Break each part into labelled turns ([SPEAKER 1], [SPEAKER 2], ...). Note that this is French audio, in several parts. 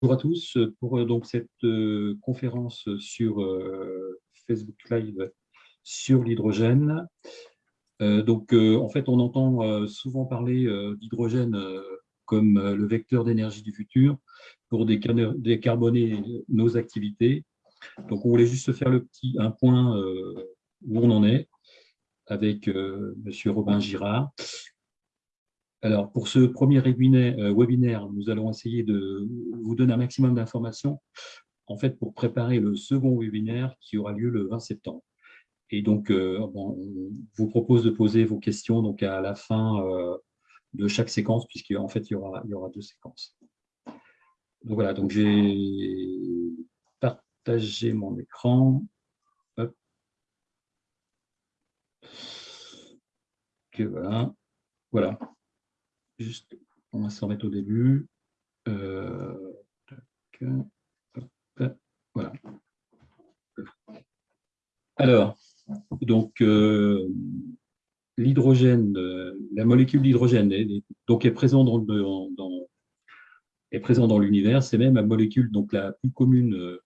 [SPEAKER 1] Bonjour à tous pour euh, donc cette euh, conférence sur euh, Facebook Live sur l'hydrogène. donc en fait on entend souvent parler d'hydrogène comme le vecteur d'énergie du futur pour décarboner nos activités. Donc on voulait juste faire le petit un point où on en est avec Monsieur Robin Girard. Alors, pour ce premier euh, webinaire, nous allons essayer de vous donner un maximum d'informations en fait, pour préparer le second webinaire qui aura lieu le 20 septembre. Et donc, euh, on vous propose de poser vos questions donc, à la fin euh, de chaque séquence, puisqu'en fait, il y, aura, deux séquences. Donc voilà, donc j'ai partagé mon écran. Hop. voilà. Voilà juste, on va s'en remettre au début. Euh, voilà. Alors, donc, euh, l'hydrogène, la molécule d'hydrogène est, donc est présente dans, l'univers. C'est même la molécule donc la plus commune,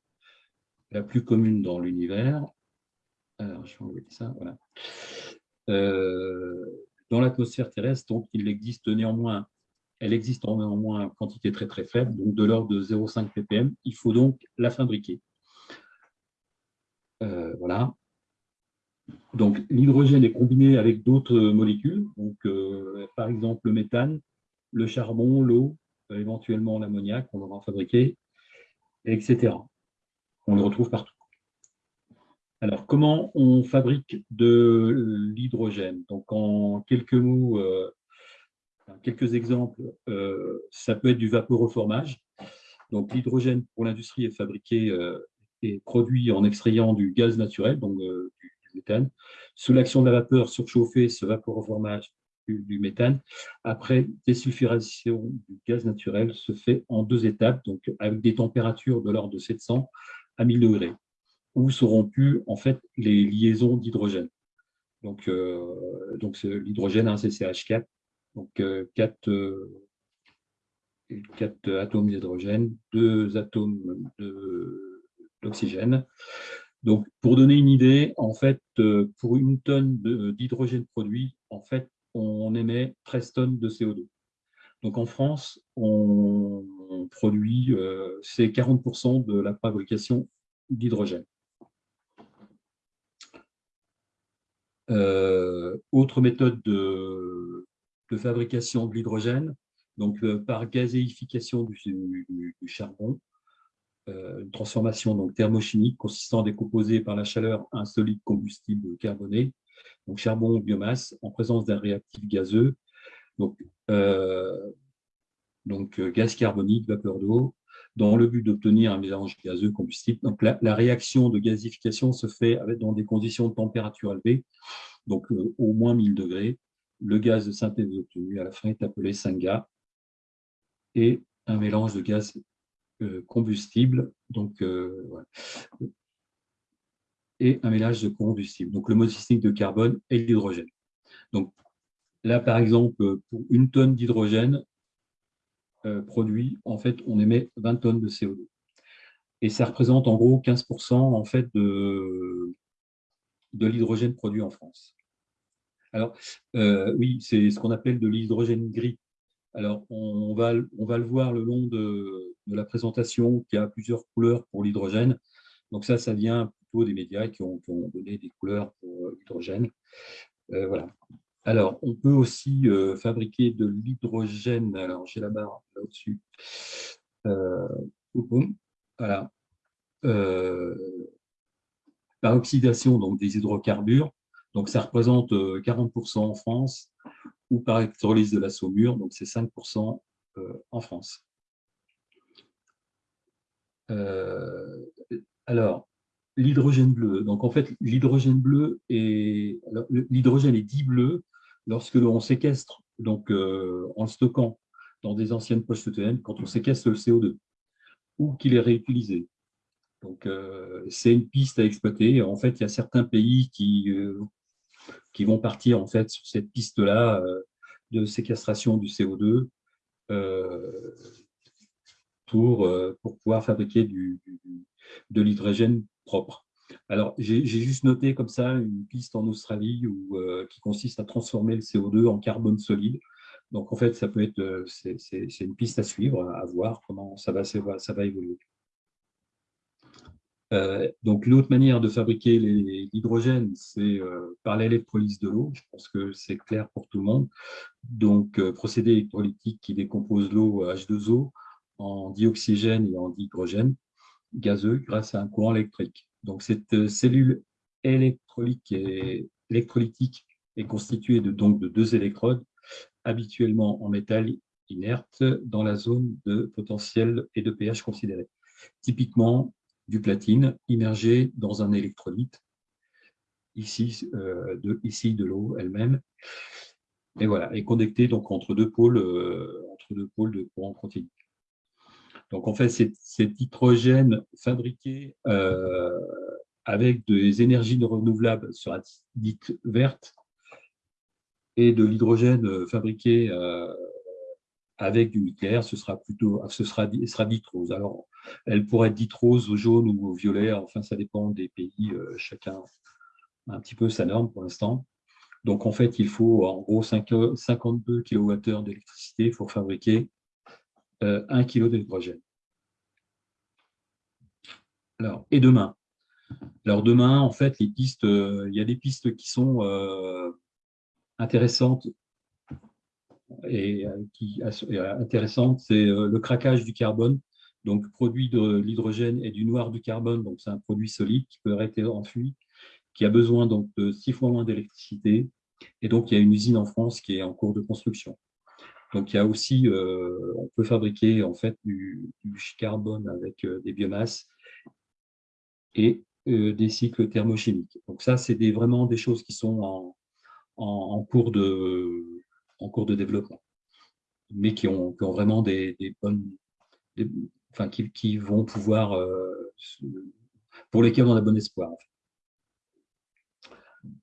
[SPEAKER 1] la plus commune dans l'univers. Alors, je vais enlever ça. Voilà. Euh, dans l'atmosphère terrestre, donc il existe néanmoins, elle existe néanmoins en quantité très très faible, donc de l'ordre de 0,5 ppm. Il faut donc la fabriquer. Euh, voilà. Donc l'hydrogène est combiné avec d'autres molécules, donc euh, par exemple le méthane, le charbon, l'eau, euh, éventuellement l'ammoniac, on en fabriquer, etc. On le retrouve partout. Alors, comment on fabrique de l'hydrogène? Donc, en quelques mots, euh, quelques exemples, euh, ça peut être du vaporeformage. Donc, l'hydrogène pour l'industrie est fabriqué euh, et produit en extrayant du gaz naturel, donc du, méthane. Sous l'action de la vapeur surchauffée, ce vaporeformage du méthane, après désulfuration du gaz naturel, se fait en deux étapes, donc avec des températures de l'ordre de 700 à 1000 degrés où seront pu en fait les liaisons d'hydrogène. Donc, euh, donc l'hydrogène, un CCH4, donc 4, euh, euh, atomes d'hydrogène, 2 atomes d'oxygène. Donc, pour donner une idée, en fait, pour une tonne d'hydrogène produit, en fait, on émet 13 tonnes de CO2. Donc, en France, on, produit, c'est 40% de la fabrication d'hydrogène. Autre méthode de, fabrication de l'hydrogène, donc euh, par gazéification du, charbon, euh, une transformation donc, thermochimique consistant à décomposer par la chaleur un solide combustible carboné, donc charbon ou biomasse, en présence d'un réactif gazeux, donc gaz carbonique, vapeur d'eau, dans le but d'obtenir un mélange gazeux combustible. Donc, la, réaction de gazification se fait dans des conditions de température élevée, donc euh, au moins 1000 degrés. Le gaz de synthèse obtenu à la fin est appelé synga et un mélange de gaz euh, combustible, donc euh, et un mélange de combustible, donc le monoxyde de carbone et l'hydrogène. Donc là, par exemple, pour une tonne d'hydrogène, euh, produit, en fait, on émet 20 tonnes de CO2. Et ça représente en gros 15% en fait de, de l'hydrogène produit en France. Alors, euh, oui, c'est ce qu'on appelle de l'hydrogène gris. Alors, on va, on va le voir le long de, la présentation, qui a plusieurs couleurs pour l'hydrogène. Donc ça, ça vient plutôt des médias qui ont, donné des couleurs pour euh, l'hydrogène. voilà. Alors, on peut aussi euh, fabriquer de l'hydrogène. Alors, j'ai la barre là-dessus. Euh, voilà. Euh, par oxydation donc, des hydrocarbures. Donc, ça représente 40% en France ou par électrolyse de la saumure. Donc, c'est 5% en France. alors, l'hydrogène bleu. Donc, en fait, l'hydrogène bleu est l'hydrogène est dit bleu lorsque l'on séquestre, donc euh, en le stockant dans des anciennes poches souterraines, quand on séquestre le CO2 ou qu'il est réutilisé. Donc, euh, c'est une piste à exploiter. En fait, il y a certains pays qui, euh, qui vont partir en fait sur cette piste-là de séquestration du CO2 pour, pour pouvoir fabriquer du, de l'hydrogène propre. Alors, j'ai juste noté comme ça une piste en Australie où, qui consiste à transformer le CO2 en carbone solide. Donc, en fait, ça peut être, c'est une piste à suivre, à voir comment ça va, évoluer. Euh, donc, l'autre manière de fabriquer l'hydrogène, c'est euh, par l'électrolyse de l'eau. Je pense que c'est clair pour tout le monde. Donc, euh, procédé électrolytique qui décompose l'eau H2O en dioxygène et en dihydrogène gazeux grâce à un courant électrique. Donc, cette cellule électrolytique est, constituée de, deux électrodes, habituellement en métal inerte, dans la zone de potentiel et de pH considéré. Typiquement, du platine immergé dans un électrolyte, ici, euh, de l'eau elle-même, et voilà, et connecté donc entre deux pôles, euh, entre deux pôles de courant continu. Donc en fait, cet hydrogène fabriqué euh, avec des énergies renouvelables sera dite verte, et de l'hydrogène fabriqué avec du nucléaire, ce sera plutôt, ce sera, sera dite rose. Alors, elle pourrait être dite rose, au jaune ou violet, enfin, ça dépend des pays, euh, chacun un petit peu sa norme pour l'instant. Donc, en fait, il faut en gros 52 kWh d'électricité pour fabriquer euh, 1 kg d'hydrogène. Alors, et demain? Alors, demain, en fait, les pistes, euh, il y a des pistes qui sont euh, intéressantes et euh, qui est euh, intéressante, c'est euh, le craquage du carbone, donc produit de l'hydrogène et du noir du carbone, donc c'est un produit solide qui peut être enfui, qui a besoin donc de six fois moins d'électricité, et donc il y a une usine en France qui est en cours de construction. Donc il y a aussi, on peut fabriquer en fait du, carbone avec des biomasses et des cycles thermochimiques. Donc ça, c'est vraiment des choses qui sont en cours de, développement, mais qui ont, vraiment des, bonnes, enfin, qui, vont pouvoir, euh, pour lesquels on a bon espoir.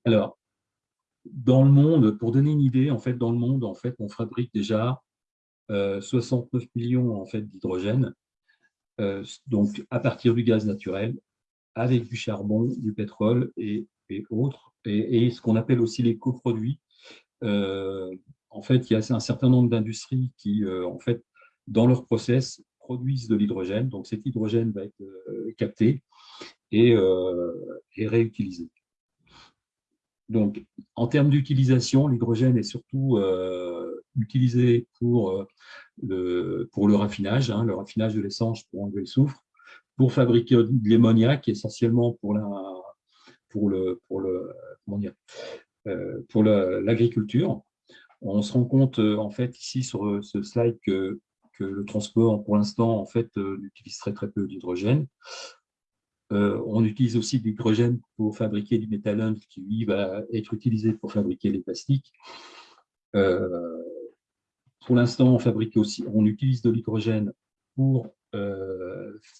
[SPEAKER 1] Alors, dans le monde, pour donner une idée, en fait, dans le monde, en fait, on fabrique déjà 69 euh, millions en fait, d'hydrogène, euh, donc à partir du gaz naturel, avec du charbon, du pétrole et, autres, et, ce qu'on appelle aussi les coproduits, en fait, il y a un certain nombre d'industries qui, euh, en fait, dans leur process, produisent de l'hydrogène. Donc, cet hydrogène va être euh, capté euh, et, réutilisé. Donc, en termes d'utilisation, l'hydrogène est surtout utilisé pour, le, pour le raffinage, hein, le raffinage de l'essence pour enlever le soufre, pour fabriquer de l'ammoniac, essentiellement pour le, pour le, pour l'agriculture on se rend compte euh, en fait ici sur euh, ce slide que, le transport pour l'instant en fait euh, utilise très peu d'hydrogène. On utilise aussi de l'hydrogène pour fabriquer du méthallone qui lui va être utilisé pour fabriquer les plastiques. pour l'instant, on fabrique aussi, on utilise de l'hydrogène pour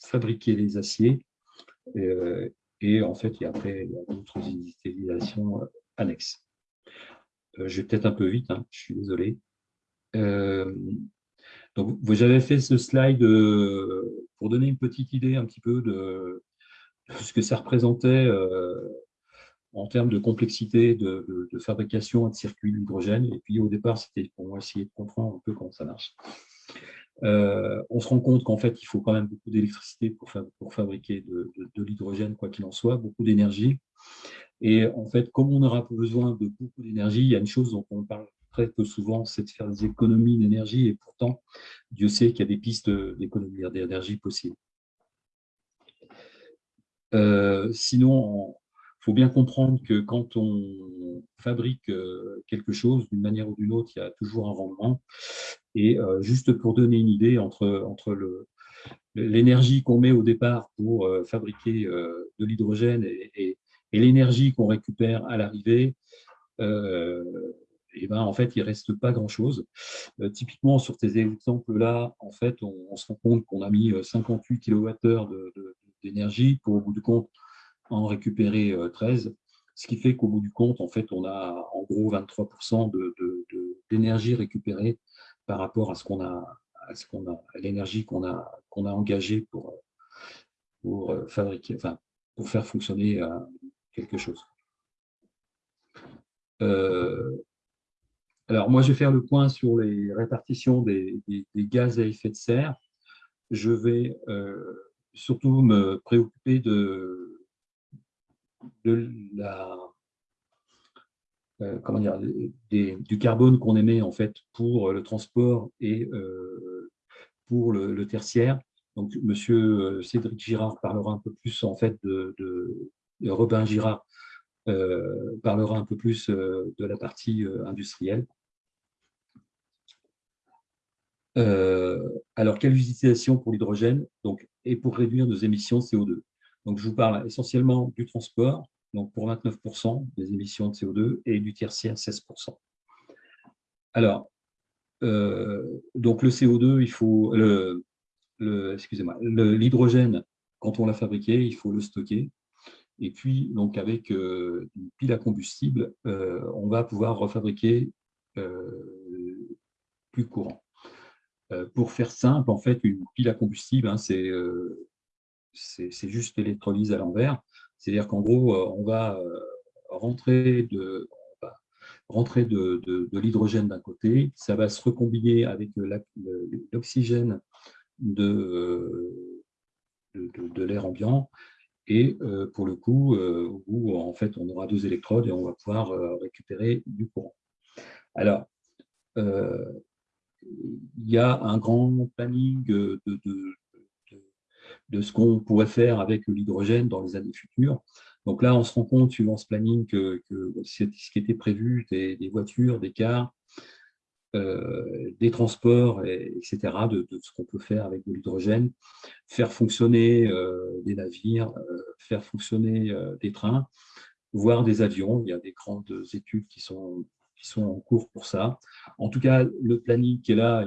[SPEAKER 1] fabriquer les aciers. et en fait, il y a après d'autres utilisations annexes. Euh, je vais peut-être un peu vite, hein, je suis désolé. Euh, donc, avez fait ce slide euh, pour donner une petite idée un petit peu de, ce que ça représentait en termes de complexité de, fabrication de circuits d'hydrogène. Et puis, au départ, c'était pour essayer de comprendre un peu comment ça marche. on se rend compte qu'en fait, il faut quand même beaucoup d'électricité pour, pour, fabriquer de, l'hydrogène, quoi qu'il en soit, beaucoup d'énergie. Et en fait, comme on aura besoin de beaucoup d'énergie, il y a une chose dont on parle très peu souvent, c'est de faire des économies d'énergie. Et pourtant, Dieu sait qu'il y a des pistes d'économie d'énergie possibles. Euh, sinon, il faut bien comprendre que quand on fabrique euh, quelque chose d'une manière ou d'une autre, il y a toujours un rendement. Et euh, juste pour donner une idée entre, entre l'énergie qu'on met au départ pour fabriquer de l'hydrogène et, l'énergie qu'on récupère à l'arrivée, et ben, en fait, il ne reste pas grand-chose. Typiquement, sur ces exemples-là, en fait, on, se rend compte qu'on a mis 58 kWh d'énergie pour, au bout du compte, en récupérer 13, euh, ce qui fait qu'au bout du compte, en fait, on a en gros 23% d'énergie récupérée par rapport à ce qu'on a, à l'énergie qu'on a, qu'on a engagé pour, pour fabriquer, enfin, pour faire fonctionner quelque chose. alors, moi, je vais faire le point sur les répartitions des, gaz à effet de serre. Je vais surtout me préoccuper de, la euh, comment dire, du carbone qu'on émet en fait pour le transport et euh, pour le, tertiaire. Donc, Monsieur euh, Cédric Girard parlera un peu plus en fait de, Robin Girard parlera un peu plus de la partie industrielle. Alors, quelle utilisation pour l'hydrogène? Et pour réduire nos émissions de CO2 Donc, je vous parle essentiellement du transport, donc pour 29% des émissions de CO2 et du tertiaire 16%. Alors, euh, donc le CO2, il faut le, excusez-moi, l'hydrogène, quand on l'a fabriqué, il faut le stocker. Et puis, donc avec euh, une pile à combustible, euh, on va pouvoir refabriquer plus courant. Pour faire simple, en fait, une pile à combustible, hein, c'est juste l'électrolyse à l'envers. C'est-à-dire qu'en gros, euh, on va euh, rentrer de, rentrer de, l'hydrogène d'un côté, ça va se recombiner avec l'oxygène de, de, l'air ambiant, et euh, pour le coup, en fait on aura deux électrodes et on va pouvoir récupérer du courant. Alors, il y a un grand planning de, ce qu'on pourrait faire avec l'hydrogène dans les années futures. Donc là, on se rend compte, suivant ce planning, que, ce qui était prévu, des, voitures, des cars, euh, des transports, etc., de, ce qu'on peut faire avec de l'hydrogène, faire fonctionner euh, des navires, euh, faire fonctionner des trains, voire des avions. Il y a des grandes études qui sont, sont en cours pour ça. En tout cas, le planning qui est là,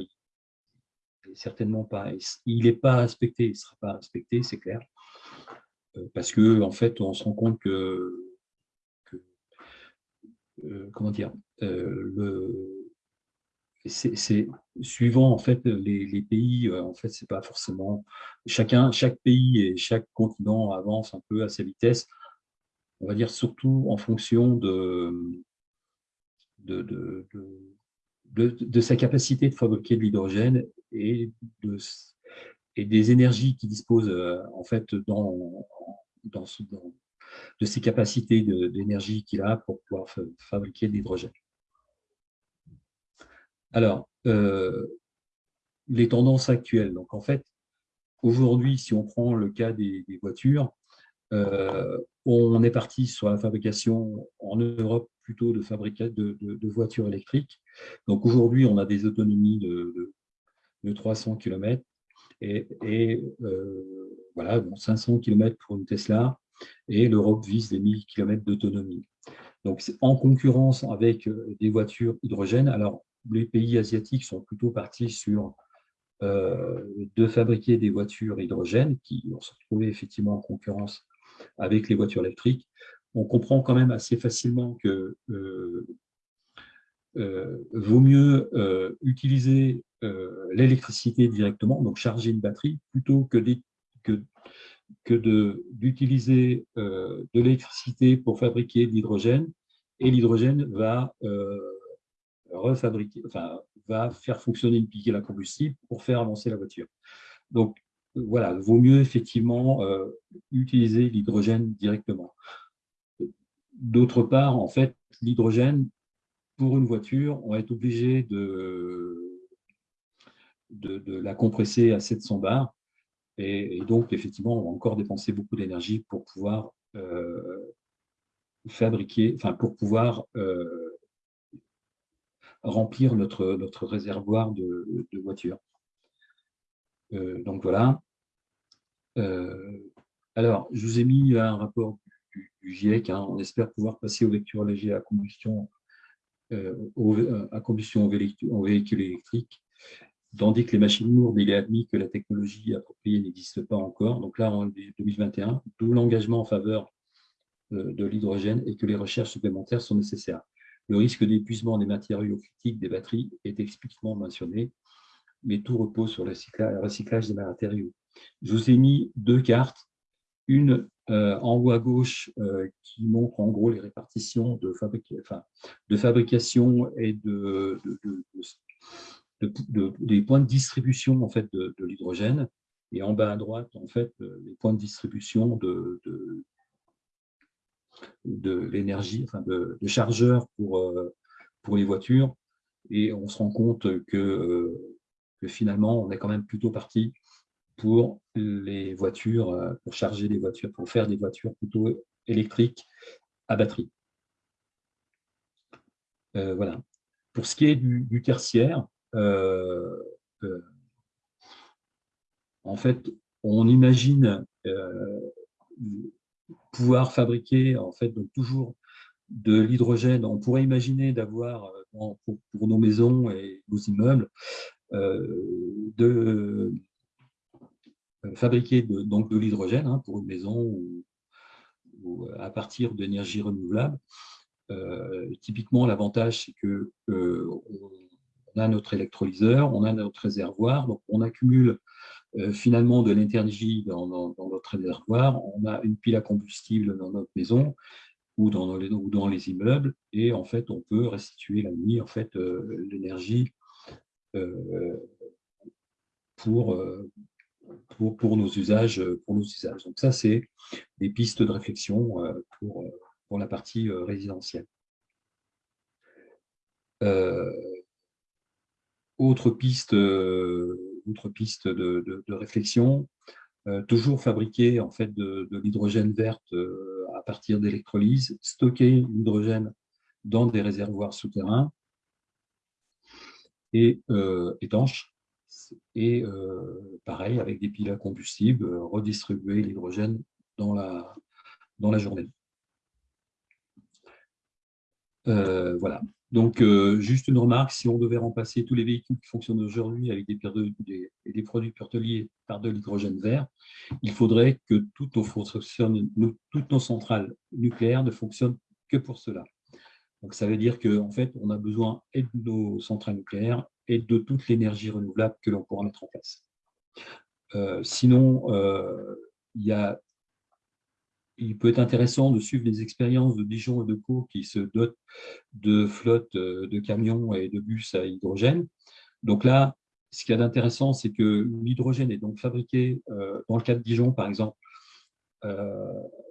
[SPEAKER 1] certainement pas. Il n'est pas respecté, il ne sera pas respecté, c'est clair. Euh, parce que en fait, on se rend compte que, euh, comment dire, euh, c'est suivant en fait les, pays, en fait, c'est pas forcément chacun, chaque pays et chaque continent avance un peu à sa vitesse. On va dire surtout en fonction de, de, de de, sa capacité de fabriquer de l'hydrogène et, de, et des énergies qu'il dispose euh, en fait dans, dans, de ses capacités d'énergie qu'il a pour pouvoir fabriquer de l'hydrogène. Alors, euh, les tendances actuelles. Donc, en fait, aujourd'hui, si on prend le cas des, voitures, euh, on est parti sur la fabrication en Europe plutôt de, de, de, voitures électriques. Donc aujourd'hui, on a des autonomies de, 300 km et, euh, voilà, bon, 500 km pour une Tesla et l'Europe vise les 1000 km d'autonomie. Donc en concurrence avec euh, des voitures hydrogène. Alors les pays asiatiques sont plutôt partis sur euh, de fabriquer des voitures hydrogène qui vont se retrouver effectivement en concurrence avec les voitures électriques on comprend quand même assez facilement que euh, euh, vaut mieux euh, utiliser l'électricité directement, donc charger une batterie, plutôt que, que, d'utiliser de, l'électricité pour fabriquer de l'hydrogène, et l'hydrogène va refabriquer, enfin, va faire fonctionner une piquée à combustible pour faire avancer la voiture. Donc, voilà, vaut mieux effectivement utiliser l'hydrogène directement. D'autre part, en fait, l'hydrogène, pour une voiture, on va être obligé de, de, la compresser à 700 bars. Et, donc, effectivement, on va encore dépenser beaucoup d'énergie pour pouvoir euh, fabriquer, pour pouvoir euh, remplir notre, réservoir de, voitures. Euh, donc, voilà. alors, je vous ai mis un rapport GIEC. Hein. On espère pouvoir passer aux vecteurs légers à combustion, euh, euh, à combustion en véhicule électrique, tandis que les machines lourdes, il est admis que la technologie appropriée n'existe pas encore. Donc là, en 2021, d'où l'engagement en faveur euh, de l'hydrogène et que les recherches supplémentaires sont nécessaires. Le risque d'épuisement des matériaux critiques des batteries est explicitement mentionné. mais tout repose sur le recyclage des matériaux. Je vous ai mis deux cartes, une en haut à gauche qui montre en gros les répartitions de, fabrication et de, des points de distribution en fait, de, l'hydrogène, et en bas à droite, en fait, les points de distribution de, de l'énergie, enfin de, chargeurs pour, euh, pour les voitures. Et on se rend compte euh, que, finalement, on est quand même plutôt parti pour les voitures, euh, pour charger les voitures, pour faire des voitures plutôt électriques à batterie. voilà. Pour ce qui est du, tertiaire, en fait, on imagine pouvoir fabriquer en fait donc toujours de l'hydrogène. On pourrait imaginer d'avoir euh, pour, nos maisons et nos immeubles euh, de euh, fabriquer de, donc de l'hydrogène hein, pour une maison ou, à partir d'énergie renouvelable. typiquement, l'avantage, c'est que on a notre électrolyseur, on a notre réservoir, donc on accumule euh, finalement de l'énergie dans, notre réservoir, on a une pile à combustible dans notre maison ou dans les, ou dans les immeubles, et en fait, on peut restituer la nuit en fait, euh, l'énergie euh, pour, pour, nos usages, pour nos usages. Donc ça, c'est des pistes de réflexion pour, pour la partie résidentielle. autre piste autre piste de, réflexion, euh, toujours fabriquer en fait de, l'hydrogène verte euh, à partir d'électrolyse, stocker l'hydrogène dans des réservoirs souterrains et euh, étanches, et pareil avec des piles à combustible, redistribuer l'hydrogène dans la, dans la journée. voilà. Donc, euh, juste une remarque, si on devait remplacer tous les véhicules qui fonctionnent aujourd'hui avec des, produits porteliers par de l'hydrogène vert, il faudrait que toutes nos, toutes nos centrales nucléaires ne fonctionnent que pour cela. Donc, ça veut dire qu'en fait, on a besoin et de nos centrales nucléaires et de toute l'énergie renouvelable que l'on pourra mettre en place. Euh, sinon, euh, il peut être intéressant de suivre les expériences de Dijon et de Pau qui se dotent de flottes euh, de camions et de bus à hydrogène. Donc là, ce qu'il y a d'intéressant, c'est que l'hydrogène est donc fabriqué dans le cas de Dijon, par exemple,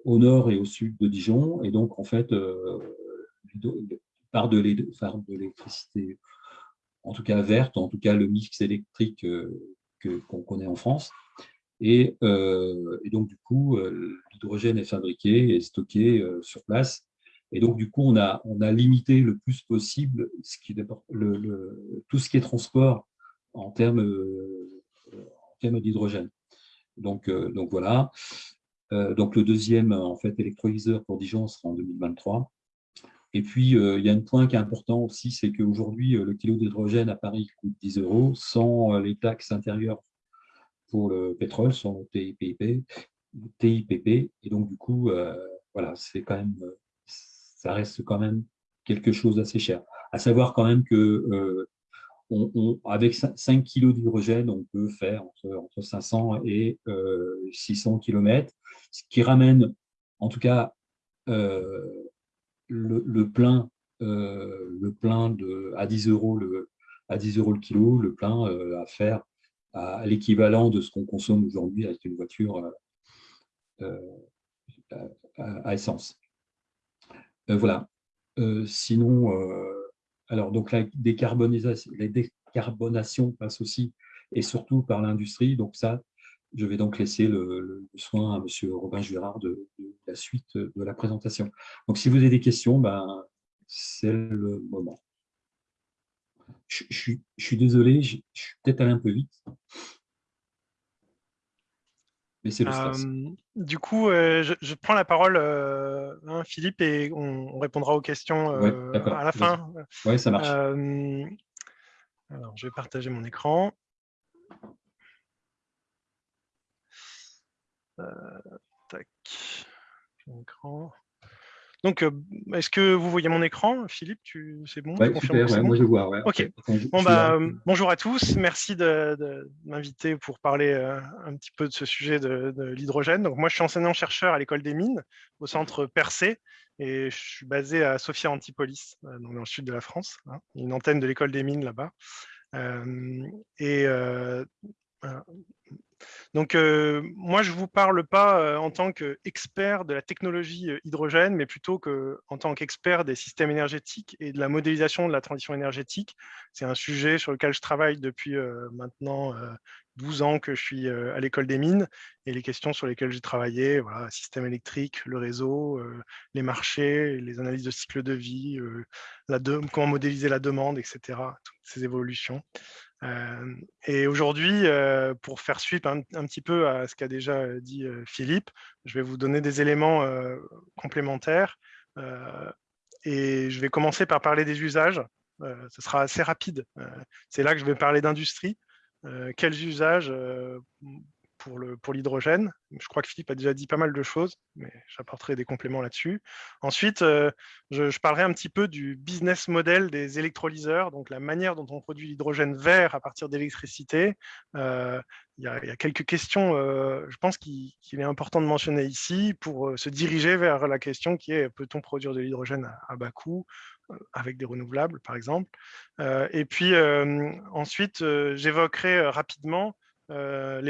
[SPEAKER 1] au nord et au sud de Dijon, et donc en fait, par de l'électricité, en tout cas verte, en tout cas le mix électrique qu'on connaît en France. Euh, et, donc, du coup, euh, l'hydrogène est fabriqué et stocké euh, sur place. Et donc, du coup, on a, on a limité le plus possible tout ce qui est transport en termes, termes d'hydrogène. Donc, donc, voilà. donc, le deuxième en fait, électrolyseur pour Dijon sera en 2023. Et puis, il y a un point qui est important aussi, c'est qu'aujourd'hui, le kilo d'hydrogène à Paris coûte 10 euros sans les taxes intérieures pour le pétrole sont TIPP, TIPP et donc du coup, euh, voilà, c'est quand même, ça reste quand même quelque chose d'assez cher. À savoir quand même que euh, avec 5 kg d'hydrogène, on peut faire entre, 500 et 600 euh, km, ce qui ramène, en tout cas, le, plein, le plein de, à 10 euros le, à 10 euros le kilo, le plein à faire à, l'équivalent de ce qu'on consomme aujourd'hui avec une voiture euh, euh, à, essence. Euh, voilà. sinon, alors donc la décarbonisation, la décarbonation passe aussi et surtout par l'industrie. Donc ça, je vais donc laisser le, soin à M. Robin Girard de, la suite de la présentation. Donc, si vous avez des questions, ben, c'est le moment. Je, suis désolé, je, suis peut-être allé un peu vite.
[SPEAKER 2] Mais c'est le stress. Euh, du coup, euh, je, prends la parole, euh, hein, Philippe, et on, répondra aux questions à la fin.
[SPEAKER 1] Oui, ça marche.
[SPEAKER 2] alors, je vais partager mon écran. Tac. Écran. donc, est-ce que vous voyez mon écran, Philippe? C'est bon,
[SPEAKER 1] super, Moi, je vois.
[SPEAKER 2] Ok. Bon, bah, bonjour à tous. Merci de, m'inviter pour parler un petit peu de ce sujet de, l'hydrogène. Donc, moi, je suis enseignant-chercheur à l'école des mines, au centre Percé, et je suis basé à Sophia Antipolis, dans le sud de la France. Hein. une antenne de l'école des mines là-bas. et donc, moi, je ne vous parle pas en tant qu'expert de la technologie hydrogène, mais plutôt que, en tant qu'expert des systèmes énergétiques et de la modélisation de la transition énergétique. C'est un sujet sur lequel je travaille depuis maintenant 12 ans que je suis à l'école des mines et les questions sur lesquelles j'ai travaillé, voilà, système électrique, le réseau, les marchés, les analyses de cycle de vie, comment modéliser la demande, etc. Toutes ces évolutions. Euh, et aujourd'hui, euh, pour faire suite un, petit peu à ce qu'a déjà dit euh, Philippe, je vais vous donner des éléments complémentaires. et je vais commencer par parler des usages. ce sera assez rapide. C'est là que je vais parler d'industrie. quels usages pour l'hydrogène. je crois que Philippe a déjà dit pas mal de choses, mais j'apporterai des compléments là-dessus. Ensuite, euh, je, parlerai un petit peu du business model des électrolyseurs, donc la manière dont on produit l'hydrogène vert à partir d'électricité. Euh, il y, a quelques questions, euh, je pense qu'il est important de mentionner ici pour se diriger vers la question qui est peut-on produire de l'hydrogène à, bas coût avec des renouvelables, par exemple? et puis ensuite, j'évoquerai rapidement euh,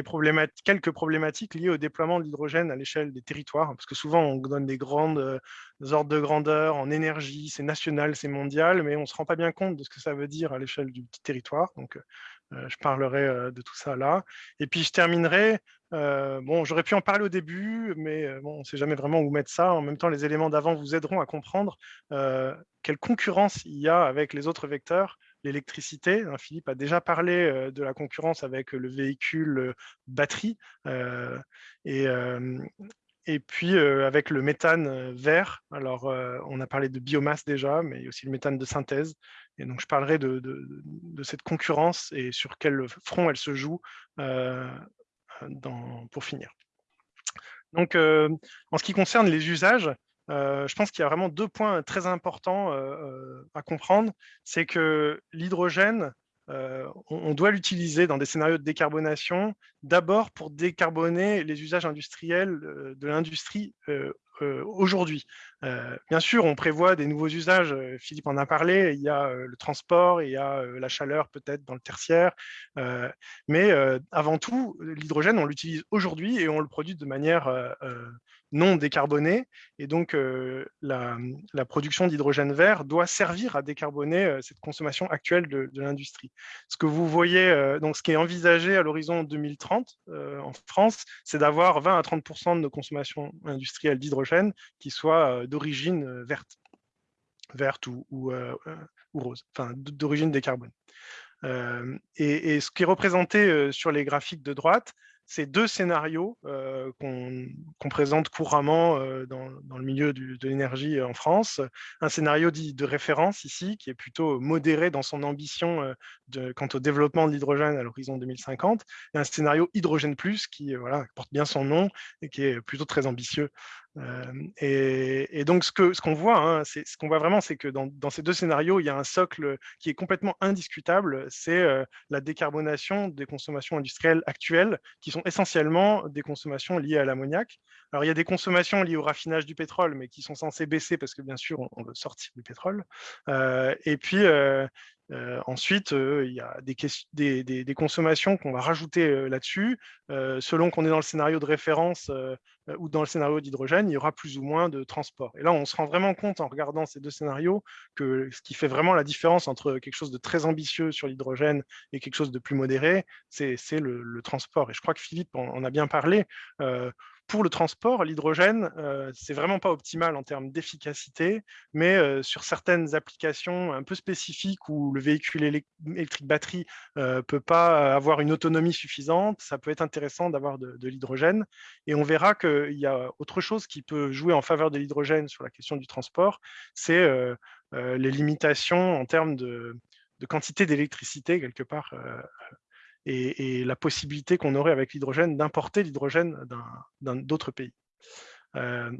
[SPEAKER 2] quelques problématiques liées au déploiement de l'hydrogène à l'échelle des territoires, parce que souvent on donne des grandes euh, ordres de grandeur en énergie, c'est national, c'est mondial, mais on ne se rend pas bien compte de ce que ça veut dire à l'échelle du petit territoire. Donc, euh, je parlerai de tout ça là. Et puis, je terminerai. bon, j'aurais pu en parler au début, mais bon, on ne sait jamais vraiment où mettre ça. En même temps, les éléments d'avant vous aideront à comprendre quelle concurrence il y a avec les autres vecteurs l'électricité. Hein, Philippe a déjà parlé euh, de la concurrence avec le véhicule euh, batterie euh, et, puis avec le méthane vert. Alors, on a parlé de biomasse déjà, mais il y a aussi le méthane de synthèse. Et donc, je parlerai de, cette concurrence et sur quel front elle se joue pour finir. Donc, en ce qui concerne les usages, euh, je pense qu'il y a vraiment deux points très importants euh, euh, à comprendre. C'est que l'hydrogène, on, doit l'utiliser dans des scénarios de décarbonation, d'abord pour décarboner les usages industriels de l'industrie aujourd'hui. bien sûr, on prévoit des nouveaux usages, Philippe en a parlé, il y a le transport, il y a la chaleur peut-être dans le tertiaire, mais avant tout, l'hydrogène, on l'utilise aujourd'hui et on le produit de manière non décarbonée. Et donc, euh, la, production d'hydrogène vert doit servir à décarboner euh, cette consommation actuelle de, l'industrie. Ce que vous voyez, euh, donc ce qui est envisagé à l'horizon 2030 en France, c'est d'avoir 20 à 30 de nos consommations industrielles d'hydrogène qui soient d'origine verte, verte ou, ou, rose, enfin d'origine décarbonée. et, ce qui est représenté sur les graphiques de droite, ces deux scénarios euh, qu'on présente couramment euh, dans, le milieu de l'énergie en France. Un scénario dit de référence ici, qui est plutôt modéré dans son ambition euh, quant au développement de l'hydrogène à l'horizon 2050, et un scénario hydrogène plus, qui porte bien son nom et qui est plutôt très ambitieux et, donc, ce qu'on voit, hein, ce qu'on voit vraiment, c'est que dans, dans, ces deux scénarios, il y a un socle qui est complètement indiscutable, c'est la décarbonation des consommations industrielles actuelles, qui sont essentiellement des consommations liées à l'ammoniac. Alors, il y a des consommations liées au raffinage du pétrole, mais qui sont censées baisser parce que, bien sûr, on, veut sortir du pétrole. et puis, ensuite, il y a des, consommations qu'on va rajouter là-dessus. selon qu'on est dans le scénario de référence ou dans le scénario d'hydrogène, il y aura plus ou moins de transport. Et là, on se rend vraiment compte en regardant ces deux scénarios que ce qui fait vraiment la différence entre quelque chose de très ambitieux sur l'hydrogène et quelque chose de plus modéré, c'est le, transport. Et je crois que Philippe en, a bien parlé pour le transport, l'hydrogène, euh, c'est vraiment pas optimal en termes d'efficacité, mais euh, sur certaines applications un peu spécifiques où le véhicule électrique batterie euh, peut pas avoir une autonomie suffisante, ça peut être intéressant d'avoir de, l'hydrogène. Et on verra qu'il y a autre chose qui peut jouer en faveur de l'hydrogène sur la question du transport, c'est euh, les limitations en termes de quantité d'électricité quelque part et, la possibilité qu'on aurait avec l'hydrogène d'importer l'hydrogène d'autres pays. Euh,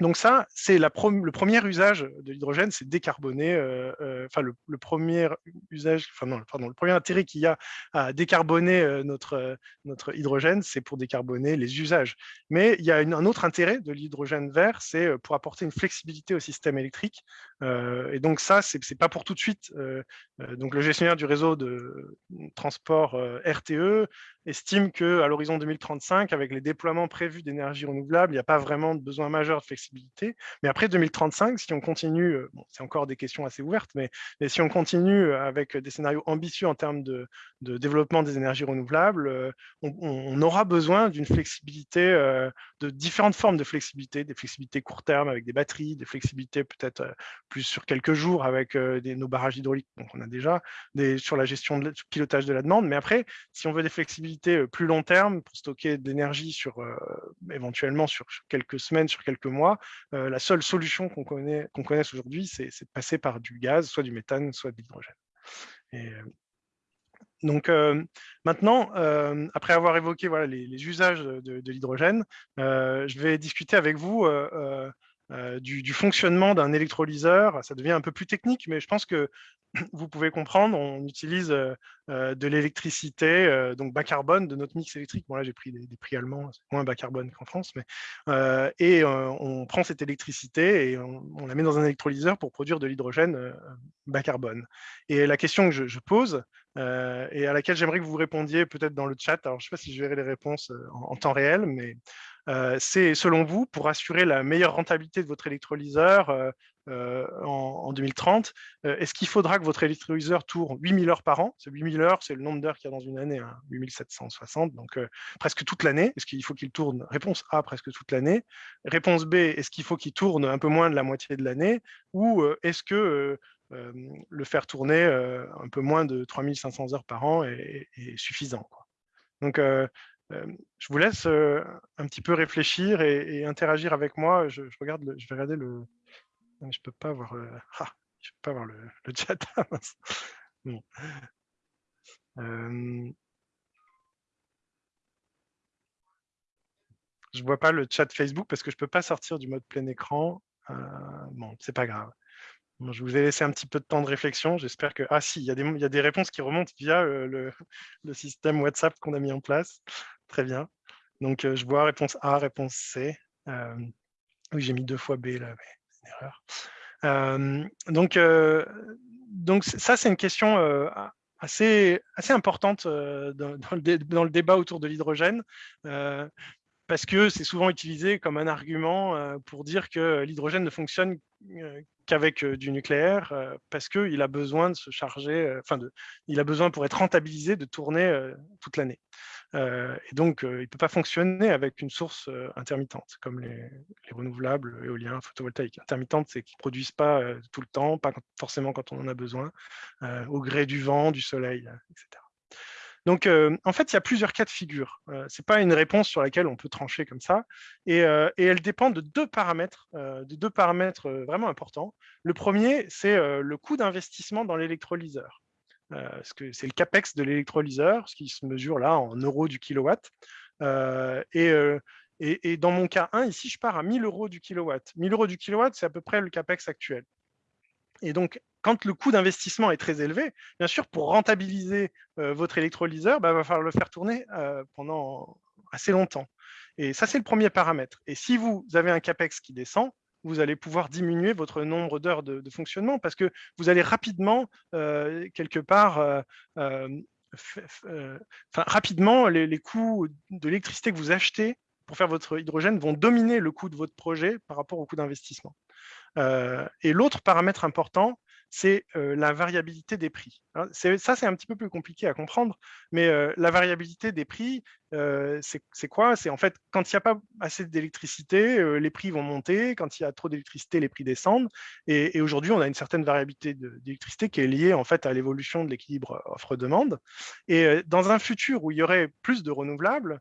[SPEAKER 2] donc ça, c'est le premier usage de l'hydrogène, c'est décarboner, euh, euh, enfin le, premier usage, enfin non, pardon, le premier intérêt qu'il y a à décarboner euh, notre, notre hydrogène, c'est pour décarboner les usages. Mais il y a un autre intérêt de l'hydrogène vert, c'est pour apporter une flexibilité au système électrique. et donc ça, c'est pas pour tout de suite. donc le gestionnaire du réseau de transport RTE estime qu'à l'horizon 2035, avec les déploiements prévus d'énergie renouvelable, il n'y a pas vraiment de besoin majeur de flexibilité. Mais après 2035, si on continue, euh, c'est encore des questions assez ouvertes, mais, si on continue avec des scénarios ambitieux en termes de, développement des énergies renouvelables, euh, on, aura besoin d'une flexibilité, euh, de différentes formes de flexibilité, des flexibilités court terme avec des batteries, des flexibilités peut-être plus sur quelques jours avec nos barrages hydrauliques, donc on a déjà des, sur la gestion de pilotage de la demande, mais après, si on veut des flexibilités plus long terme pour stocker de l'énergie sur éventuellement sur quelques semaines, sur quelques mois, euh, la seule solution qu'on connaît, qu'on connaisse aujourd'hui, c'est de passer par du gaz, soit du méthane, soit de l'hydrogène. Euh, donc euh, maintenant, après avoir évoqué voilà, les, usages de, l'hydrogène, je vais discuter avec vous du, fonctionnement d'un électrolyseur. Ça devient un peu plus technique, mais je pense que vous pouvez comprendre, on utilise euh, euh, de l'électricité, euh, donc bas carbone, de notre mix électrique. Bon, là, j'ai pris des, prix allemands, c'est moins bas carbone qu'en France, mais et on prend cette électricité et on, la met dans un électrolyseur pour produire de l'hydrogène bas carbone. Et la question que je, pose, et à laquelle j'aimerais que vous répondiez peut-être dans le chat, alors je ne sais pas si je verrai les réponses en temps réel, mais c'est selon vous, pour assurer la meilleure rentabilité de votre électrolyseur, euh, en, 2030, euh, est-ce qu'il faudra que votre électrolyseur tourne 8000 heures par an? 8000 heures, c'est le nombre d'heures qu'il y a dans une année, 8760, hein, donc euh, presque toute l'année. Est-ce qu'il faut qu'il tourne Réponse A, presque toute l'année. Réponse B, est-ce qu'il faut qu'il tourne un peu moins de la moitié de l'année? Ou est-ce que le faire tourner un peu moins de 3500 heures par an est, suffisant Donc, je vous laisse un petit peu réfléchir et, interagir avec moi. Je, regarde je vais regarder le, je peux pas voir, ah, je peux pas voir le, chat. bon. euh... Je vois pas le chat Facebook parce que je peux pas sortir du mode plein écran. Euh, bon, c'est pas grave. je vous ai laissé un petit peu de temps de réflexion. J'espère que... Ah si, il y, a des, il y a des réponses qui remontent via le, système WhatsApp qu'on a mis en place. Très bien. Donc, je vois réponse A, réponse C. oui, j'ai mis deux fois B là. Mais erreur. donc, donc, ça, c'est une question assez, assez importante dans, le débat autour de l'hydrogène parce que c'est souvent utilisé comme un argument pour dire que l'hydrogène ne fonctionne qu'avec du nucléaire, parce qu'il a besoin de se charger, enfin, il a besoin pour être rentabilisé de tourner toute l'année. Et donc, il ne peut pas fonctionner avec une source intermittente, comme les, renouvelables, éoliens, photovoltaïques. Intermittente, c'est qu'ils ne produisent pas tout le temps, pas forcément quand on en a besoin, au gré du vent, du soleil, etc. Donc, en fait, il y a plusieurs cas de figure. ce n'est pas une réponse sur laquelle on peut trancher comme ça. Et, et elle dépend de deux paramètres, de deux paramètres vraiment importants. Le premier, c'est le coût d'investissement dans l'électrolyseur. Euh, c'est le capex de l'électrolyseur, ce qui se mesure là en euros du kilowatt. Euh, euh, et, dans mon cas 1, ici, je pars à 1000 euros du kilowatt. 1000 euros du kilowatt, c'est à peu près le capex actuel. Et donc, quand le coût d'investissement est très élevé, bien sûr, pour rentabiliser votre électrolyseur, il bah, va falloir le faire tourner pendant assez longtemps. Et ça, c'est le premier paramètre. Et si vous avez un CAPEX qui descend, vous allez pouvoir diminuer votre nombre d'heures de, fonctionnement parce que vous allez rapidement, euh, quelque part, euh, euh, rapidement, les, coûts de l'électricité que vous achetez pour faire votre hydrogène vont dominer le coût de votre projet par rapport au coût d'investissement. et l'autre paramètre important, c'est la variabilité des prix. ça, c'est un petit peu plus compliqué à comprendre, mais la variabilité des prix, c'est quoi? C'est en fait, quand il n'y a pas assez d'électricité, les prix vont monter, quand il y a trop d'électricité, les prix descendent, et, aujourd'hui, on a une certaine variabilité d'électricité qui est liée en fait à l'évolution de l'équilibre offre-demande. Et dans un futur où il y aurait plus de renouvelables,